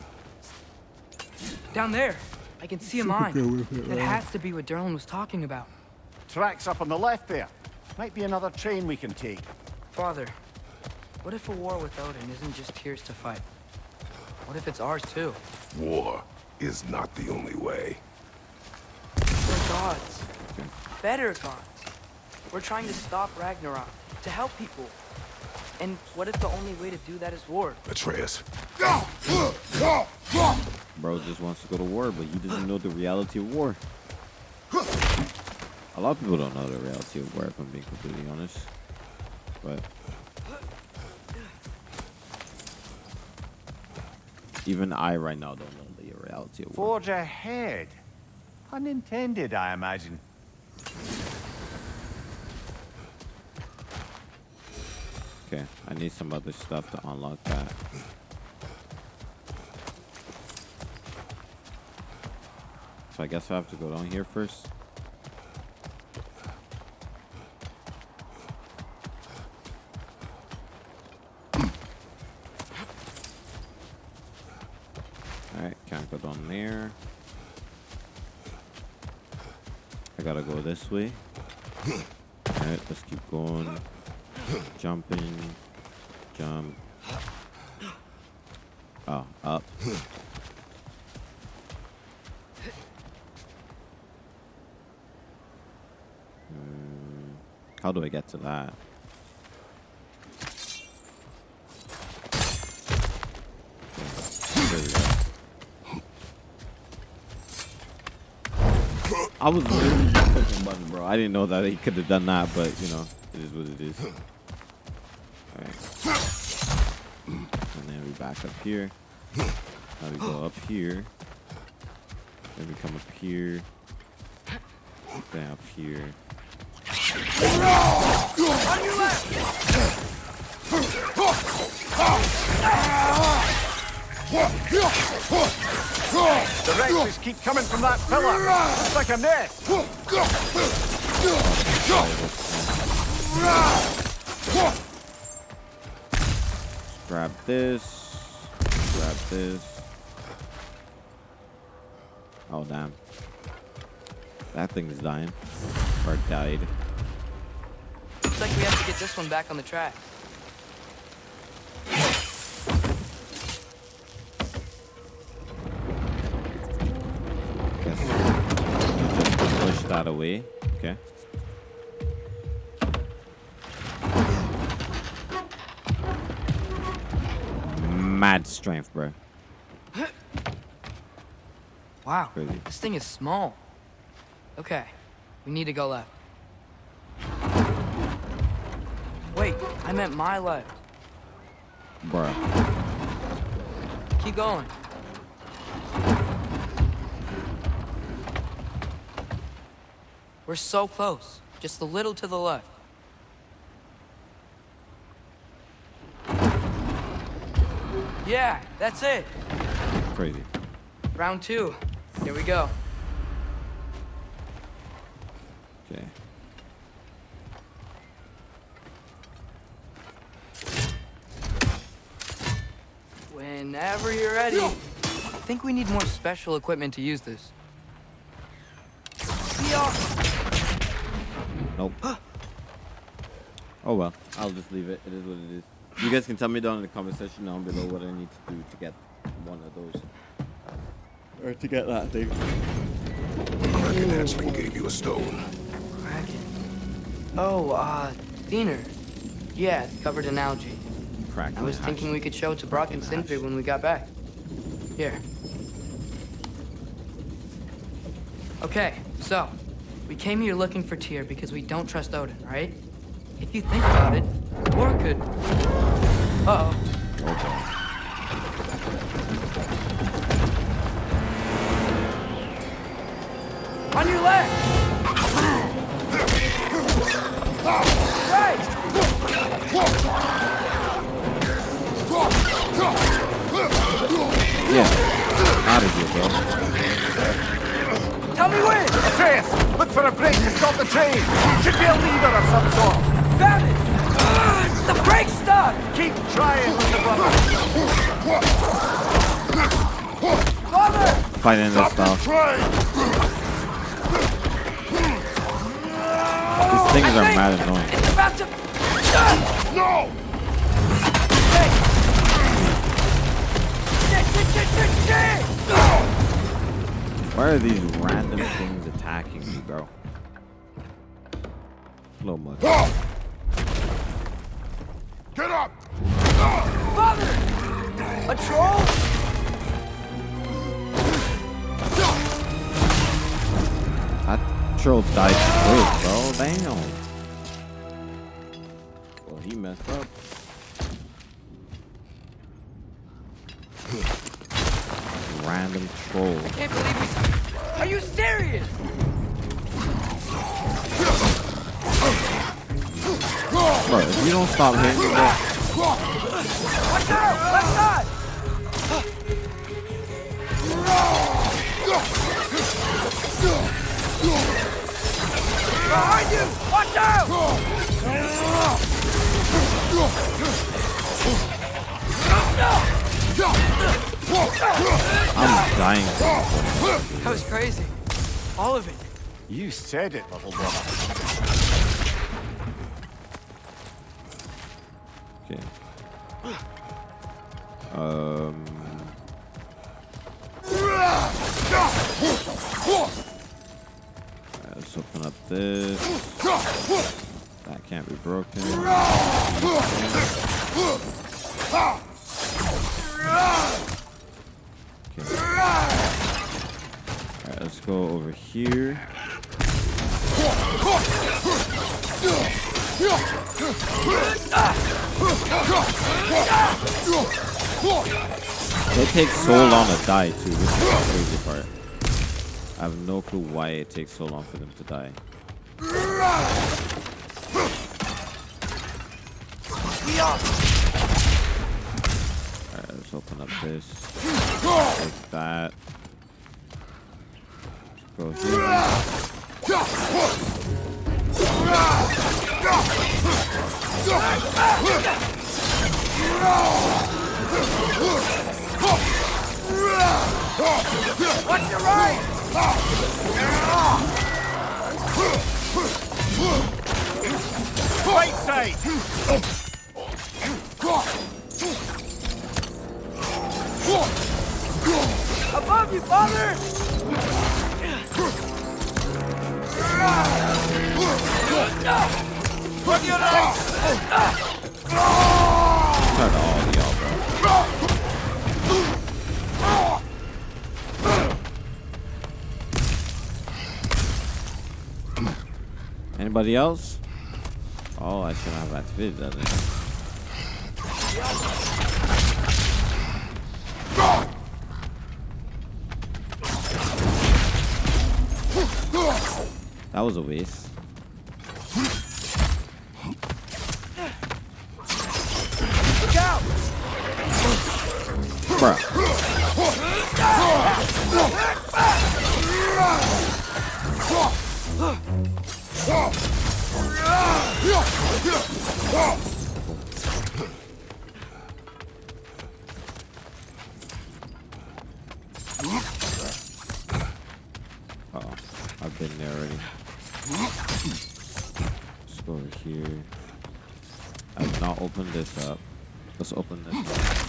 Down there. I can see a mine. It has to be what Durlin was talking about. Tracks up on the left there. Might be another train we can take. Father, what if a war with Odin isn't just Tyr's to fight? What if it's ours too? War is not the only way. We're gods. Better gods. We're trying to stop Ragnarok, to help people. And what if the only way to do that is war? Atreus, Bro just wants to go to war, but he doesn't know the reality of war. A lot of people don't know the reality of war, if I'm being completely honest. But even I right now don't know the reality of war. Forge ahead. Unintended, I imagine. Okay, I need some other stuff to unlock that. So I guess I have to go down here first. Alright, can't go down there. I gotta go this way. Alright, let's keep going. Jumping. Jump. Oh, up. Hmm, How do I get to that? I was just pushing button, bro. I didn't know that he could have done that, but you know, it is what it is. Back up here. Now we go up here. Then we come up here. Then up here. On your left! The wretches keep coming from that pillar. It's like a nest. Grab this. Grab this. Oh damn. That thing's dying. Or died. Looks like we have to get this one back on the track. Guess push that away. Okay. Mad strength, bro. Wow, Crazy. this thing is small. Okay, we need to go left. Wait, I meant my left. Bro. Keep going. We're so close. Just a little to the left. Yeah, that's it. Crazy. Round two. Here we go. Okay. Whenever you're ready. I think we need more special equipment to use this. Nope. oh well, I'll just leave it. It is what it is. You guys can tell me down in the comment section down below what I need to do to get one of those. Or to get that thing. Kraken Hatchling gave you a stone. Kraken. Oh, uh, Diener. Yeah, it's covered in algae. Crack. I was thinking we could show it to Brok and Kraken Sindri hatch. when we got back. Here. Okay, so, we came here looking for Tyr because we don't trust Odin, right? If you think about it, War could... Uh-oh. Okay. On your left! Right! Yeah. Out of here, bro. Tell me when! Atreus, look for a break to stop the train. Should be a lever of some sort. Found it! Ugh, the brake's stuck! Keep trying with the brother. Father! Fighting this style. These oh, things I are mad annoying. It's about to... No! Hey! Shit, shit, shit, shit, shit! Why are these random things attacking me, bro? Slow mo. A troll? That troll died quick, bro. Damn. Well, he messed up. Random troll. Can't believe we... Are you serious? Bro, if you don't stop hitting me, bro, Watch out! Left side! Behind you! Watch out! I'm dying. That was crazy. All of it. You said it, little brother. Okay. Um. Alright, let's open up this. That can't be broken. Okay. Alright, let's go over here. They take so long to die too. This is the crazy part. I have no clue why it takes so long for them to die. Alright, let's open up this. Take that. Go here. Watch your right! All of y'all, Anybody else? Oh, I should have activated that. That was a waste. Look out! Bruh. Oh, I've been there already. Let's go over here. I've not opened this up. Let's open this up.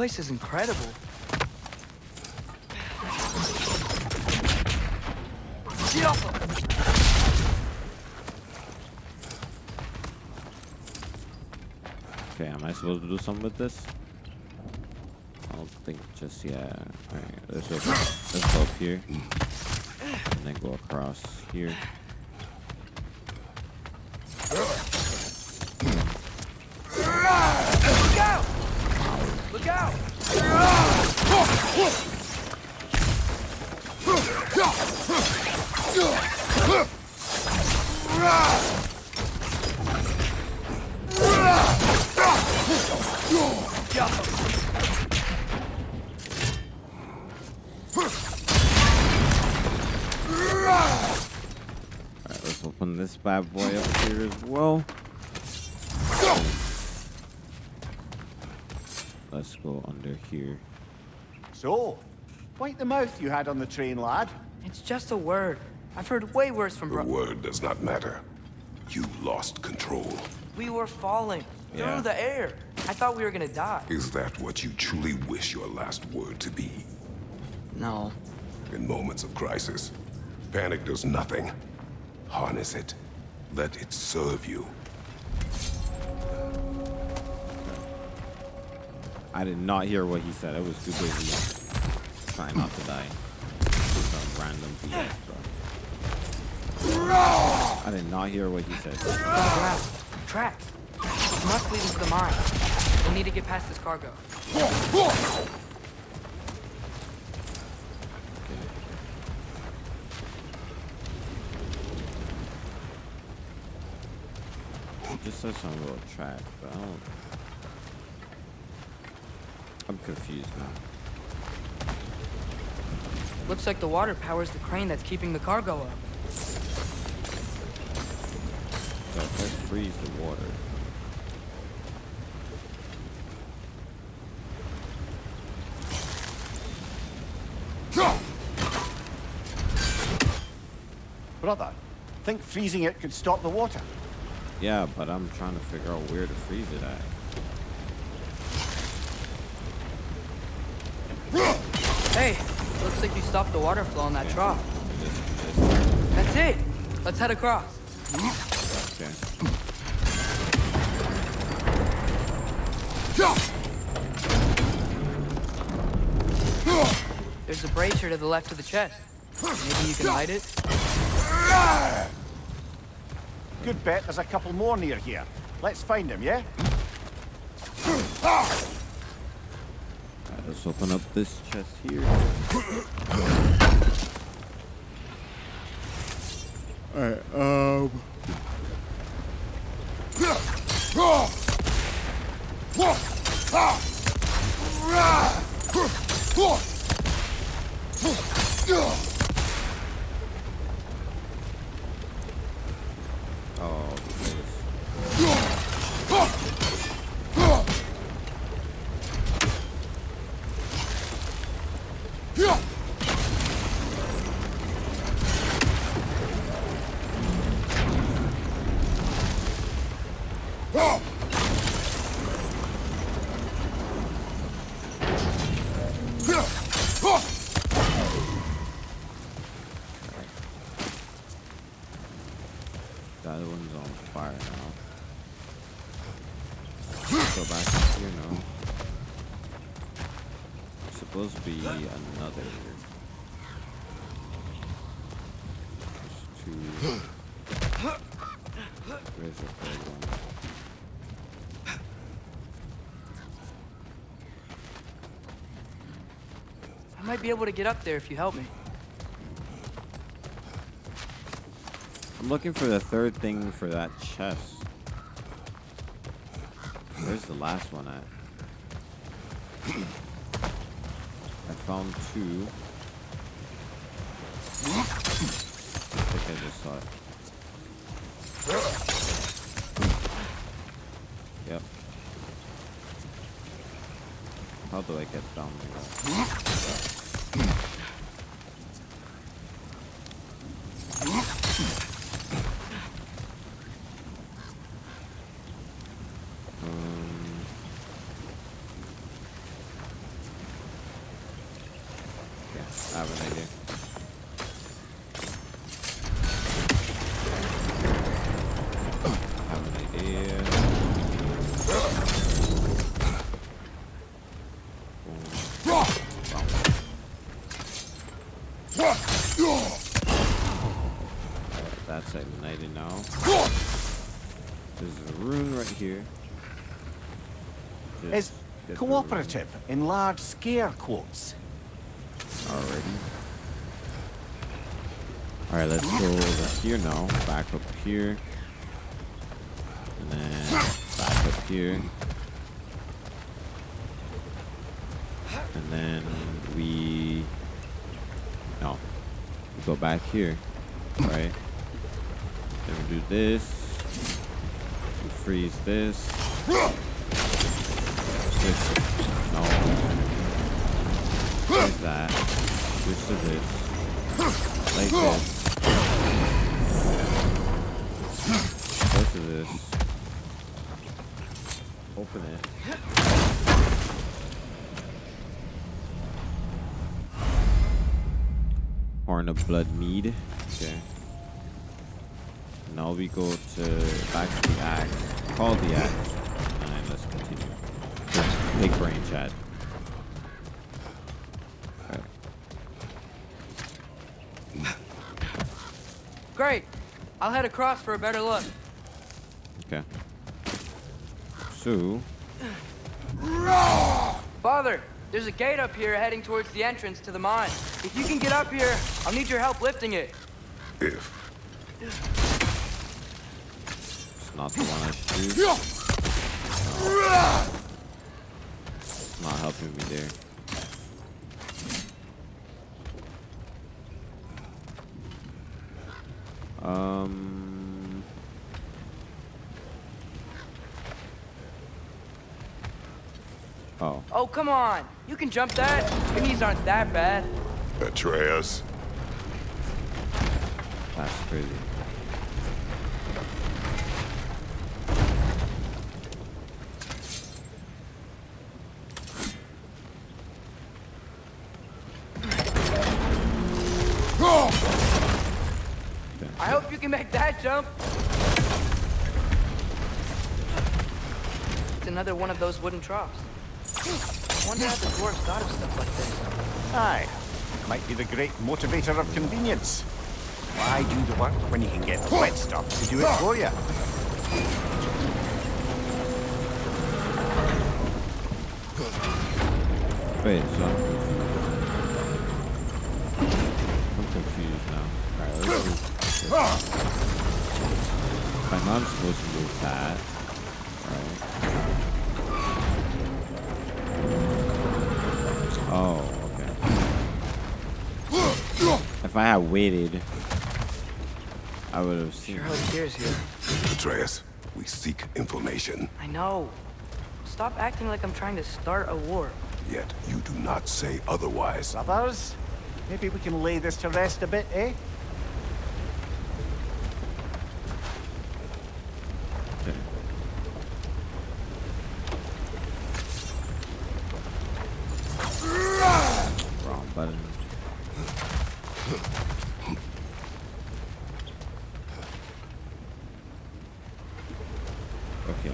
This place is incredible. Get off! Okay, am I supposed to do something with this? I don't think just yet. Alright, let's go, let's go up here. And then go across here. Go under here. So, wipe the mouth you had on the train, lad. It's just a word. I've heard way worse from The word does not matter. You lost control. We were falling Yeah. through the air. I thought we were gonna die. Is that what you truly wish your last word to be? No. In moments of crisis, panic does nothing. Harness it. Let it serve you. I did not hear what he said. I was too busy trying not to die. Some random BS, bro. I did not hear what he said. Tracks. Must lead into the mine. We need to get past this cargo. Just says something about track, but I don't. I'm confused now. Looks like the water powers the crane that's keeping the cargo up. So let's freeze the water. Brother, think freezing it could stop the water? Yeah, but I'm trying to figure out where to freeze it at. Hey, looks like you stopped the water flow in that trough. This, this, That's it. Let's head across. okay. There's a brazier to the left of the chest. Maybe you can light it? Good bet there's a couple more near here. Let's find them, yeah? Let's open up this chest here. Alright, um. Might be able to get up there if you help me. I'm looking for the third thing for that chest. Where's the last one at? I found two. I think I just saw it. Yep. How do I get down there? Um, yeah, I have an idea. I have an idea. Boom. Alright, That's ignited now. There's a rune right here. Just Is get the cooperative in large scare quotes. Already. Alright, let's go over here now. Back up here. And then back up here. And then we no. We go back here. Right? Then we do this. We freeze this. This no. Freeze that. Switch to this. Like this. Go to this. Open it. Horn of Blood Mead. Okay. Now we go to back to the axe. Call the axe. And. Big brain Chad. Okay. Great. I'll head across for a better look. Okay. So, Father, there's a gate up here heading towards the entrance to the mine. If you can get up here, I'll need your help lifting it. If it's not the one I should do. It's not helping me there. Um. Oh, Oh, come on. You can jump that. Your knees aren't that bad. Atreus, that's crazy. Another one of those wooden troughs. I wonder how the dwarves thought of stuff like this. Aye, might be the great motivator of convenience. Why do the work when you can get the wet stuff to do it for you? Wait, so I'm confused. Now. Alright, let's do this. If supposed to move that. If I had waited, I would have seen. Sure hope Tyr's here. Atreus, we seek information. I know. Stop acting like I'm trying to start a war. Yet you do not say otherwise. Brothers, maybe we can lay this to rest a bit, eh? Okay. Wrong button. Okay.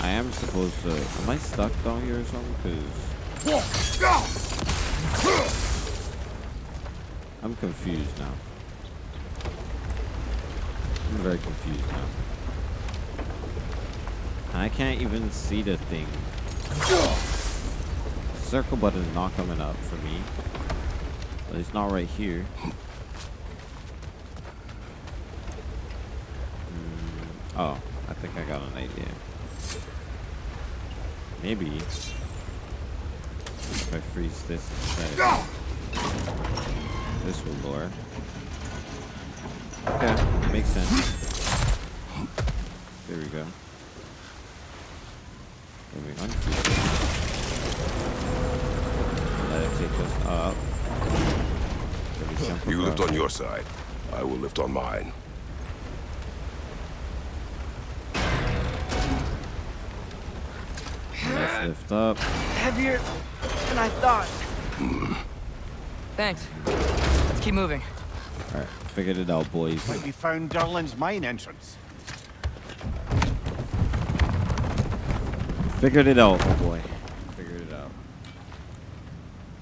I am supposed to. Am I stuck down here or something? Because I'm confused now. I'm very confused now. I can't even see the thing. Circle button is not coming up for me. But it's not right here. Mm, oh, I think I got an idea. Maybe if I freeze this instead, this will lure. Okay, makes sense. There we go. Moving on. Let it take us up. Then we jump You lift on your side. I will lift on mine. Lift up. Heavier than I thought. Thanks. Let's keep moving. Alright, figured it out, boys. Like we found Durlin's mine entrance. Figured it out, oh boy. Figured it out.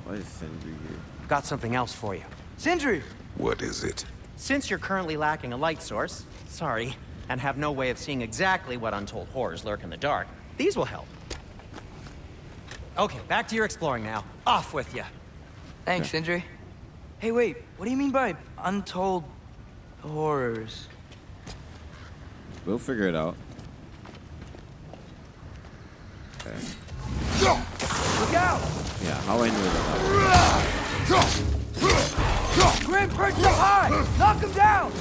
Why is Sindri here? Got something else for you. Sindri! What is it? Since you're currently lacking a light source, sorry, and have no way of seeing exactly what untold horrors lurk in the dark, these will help. Okay, back to your exploring now. Off with you. Thanks, Sindri. Hey, wait. What do you mean by untold horrors? We'll figure it out. Okay. Look out! Yeah, how I knew that. Grim perched up high! Knock him down!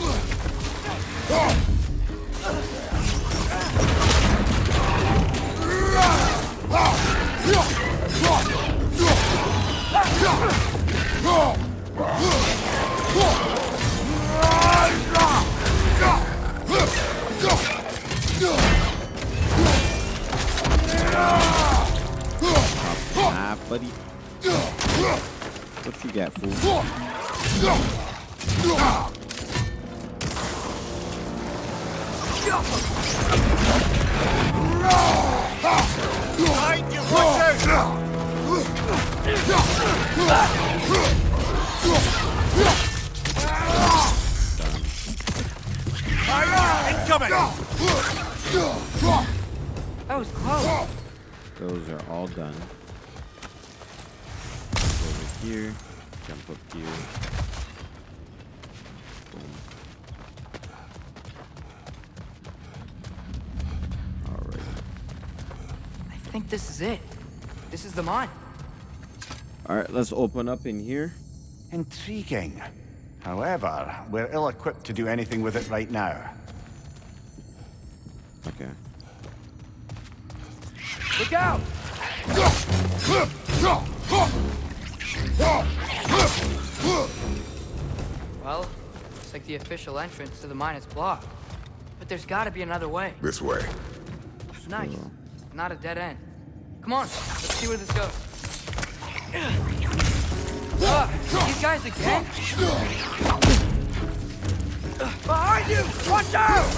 Ah, buddy. What you got, fool? Behind! That was close. Those are all done. Over here. Jump up here. Boom. Alright. I think this is it. This is the mine. Alright, let's open up in here. Intriguing. However, we're ill-equipped to do anything with it right now. Okay. Look out! Well, looks like the official entrance to the mine is blocked. But there's gotta be another way. This way. Nice. Not a dead end. Come on, let's see where this goes. Ah, these guys again? Behind you! Watch out!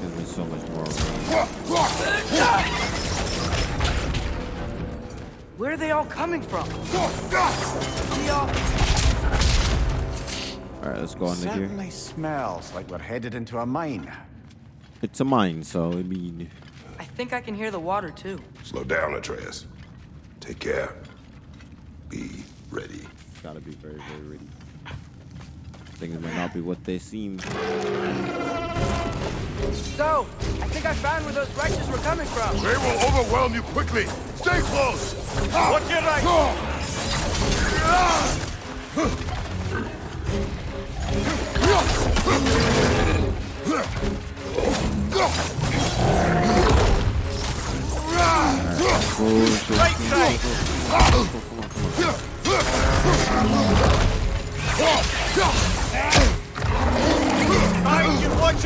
Gives me so much more. Where are they all coming from? We all... Alright, let's go under here. Certainly smells like we're headed into a mine. It's a mine, so I mean I think I can hear the water too. Slow down, Atreus. Take care. Be ready. gotta be very, very ready. Things might not be what they seem. So, I think I found where those wretches were coming from. They will overwhelm you quickly. Stay close. Watch your right! Watch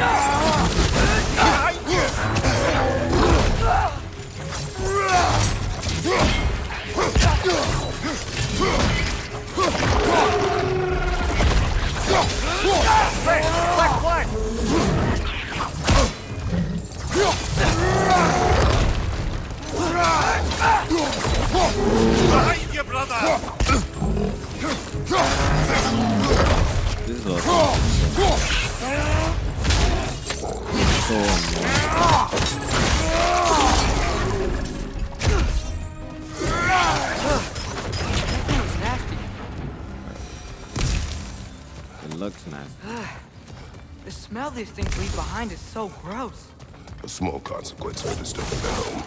out! This is It looks nasty. The smell these things leave behind is so gross. A small consequence for disturbing their home.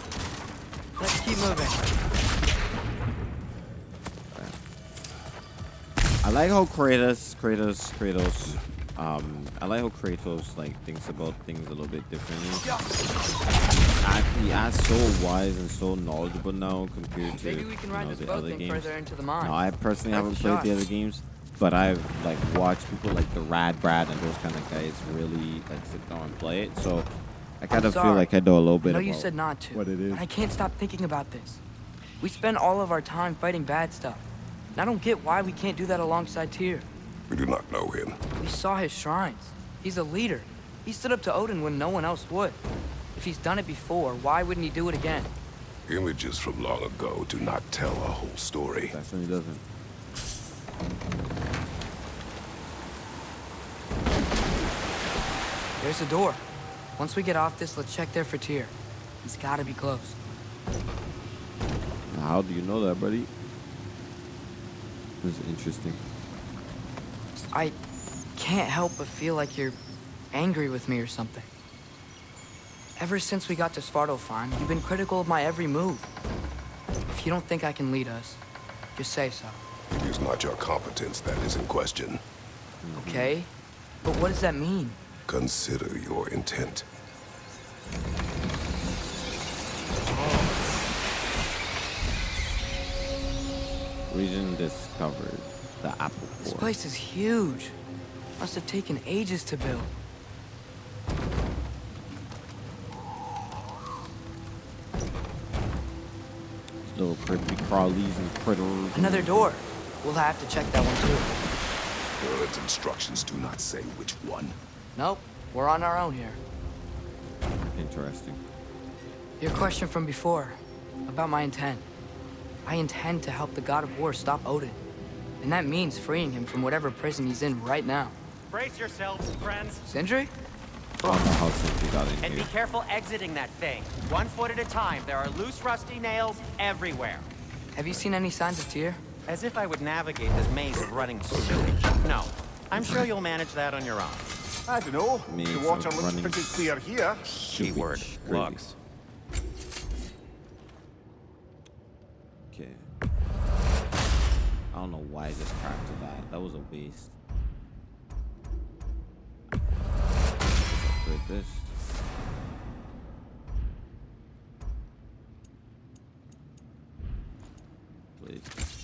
Let's keep moving. I like how Kratos, Kratos, Kratos, um, I like how Kratos like thinks about things a little bit differently. He acts so wise and so knowledgeable now compared to Maybe we can you know, the other games. into the mine. No, I personally That's haven't played shot. the other games, but I've like watched people like the Rad Brad and those kind of guys really like sit down and play it. So I kind of feel like I know a little I bit know about you said not to. what it is. I can't stop thinking about this. We spend all of our time fighting bad stuff. And I don't get why we can't do that alongside Tyr. We do not know him. We saw his shrines. He's a leader. He stood up to Odin when no one else would. If he's done it before, why wouldn't he do it again? Images from long ago do not tell a whole story. Definitely doesn't. There's a door. Once we get off this, let's check there for Tyr. He's gotta be close. How do you know that, buddy? This is interesting. I can't help but feel like you're angry with me or something. Ever since we got to Svartalfheim, you've been critical of my every move. If you don't think I can lead us, just say so, It is not your competence that is in question. okay? But what does that mean? Consider your intent. Region discovered the Apple This place is huge. Must have taken ages to build. Little creepy crawlies and critters. Another door. We'll have to check that one too. Durlin's instructions do not say which one. Nope, we're on our own here. Interesting. Your question from before, about my intent. I intend to help the God of War stop Odin. And that means freeing him from whatever prison he's in right now. Brace yourselves, friends, Sindri? I how since we got in and be careful exiting that thing. One foot at a time. There are loose, rusty nails everywhere. Have you seen any signs of Tyr? As if I would navigate this maze of running sewage. No. I'm sure you'll manage that on your own. I don't know. Me, the water looks pretty clear here. Keyword, Crazy. I don't know why I just cracked to that. That was a waste. Upgrade this.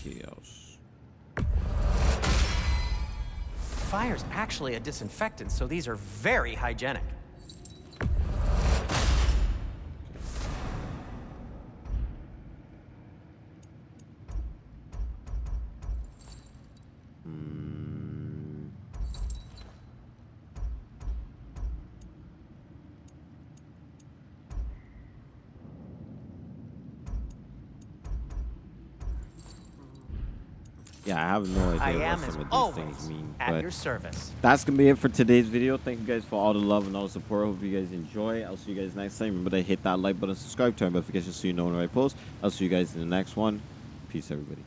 Chaos. Fire's actually a disinfectant, so these are very hygienic. Yeah, I have no I idea am, what some of these always, things mean. at but your service. that's gonna be it for today's video. Thank you guys for all the love and all the support. Hope you guys enjoy. I'll see you guys next time. Remember to hit that like button, subscribe, turn notifications so you know when I post. I'll see you guys in the next one. Peace, everybody.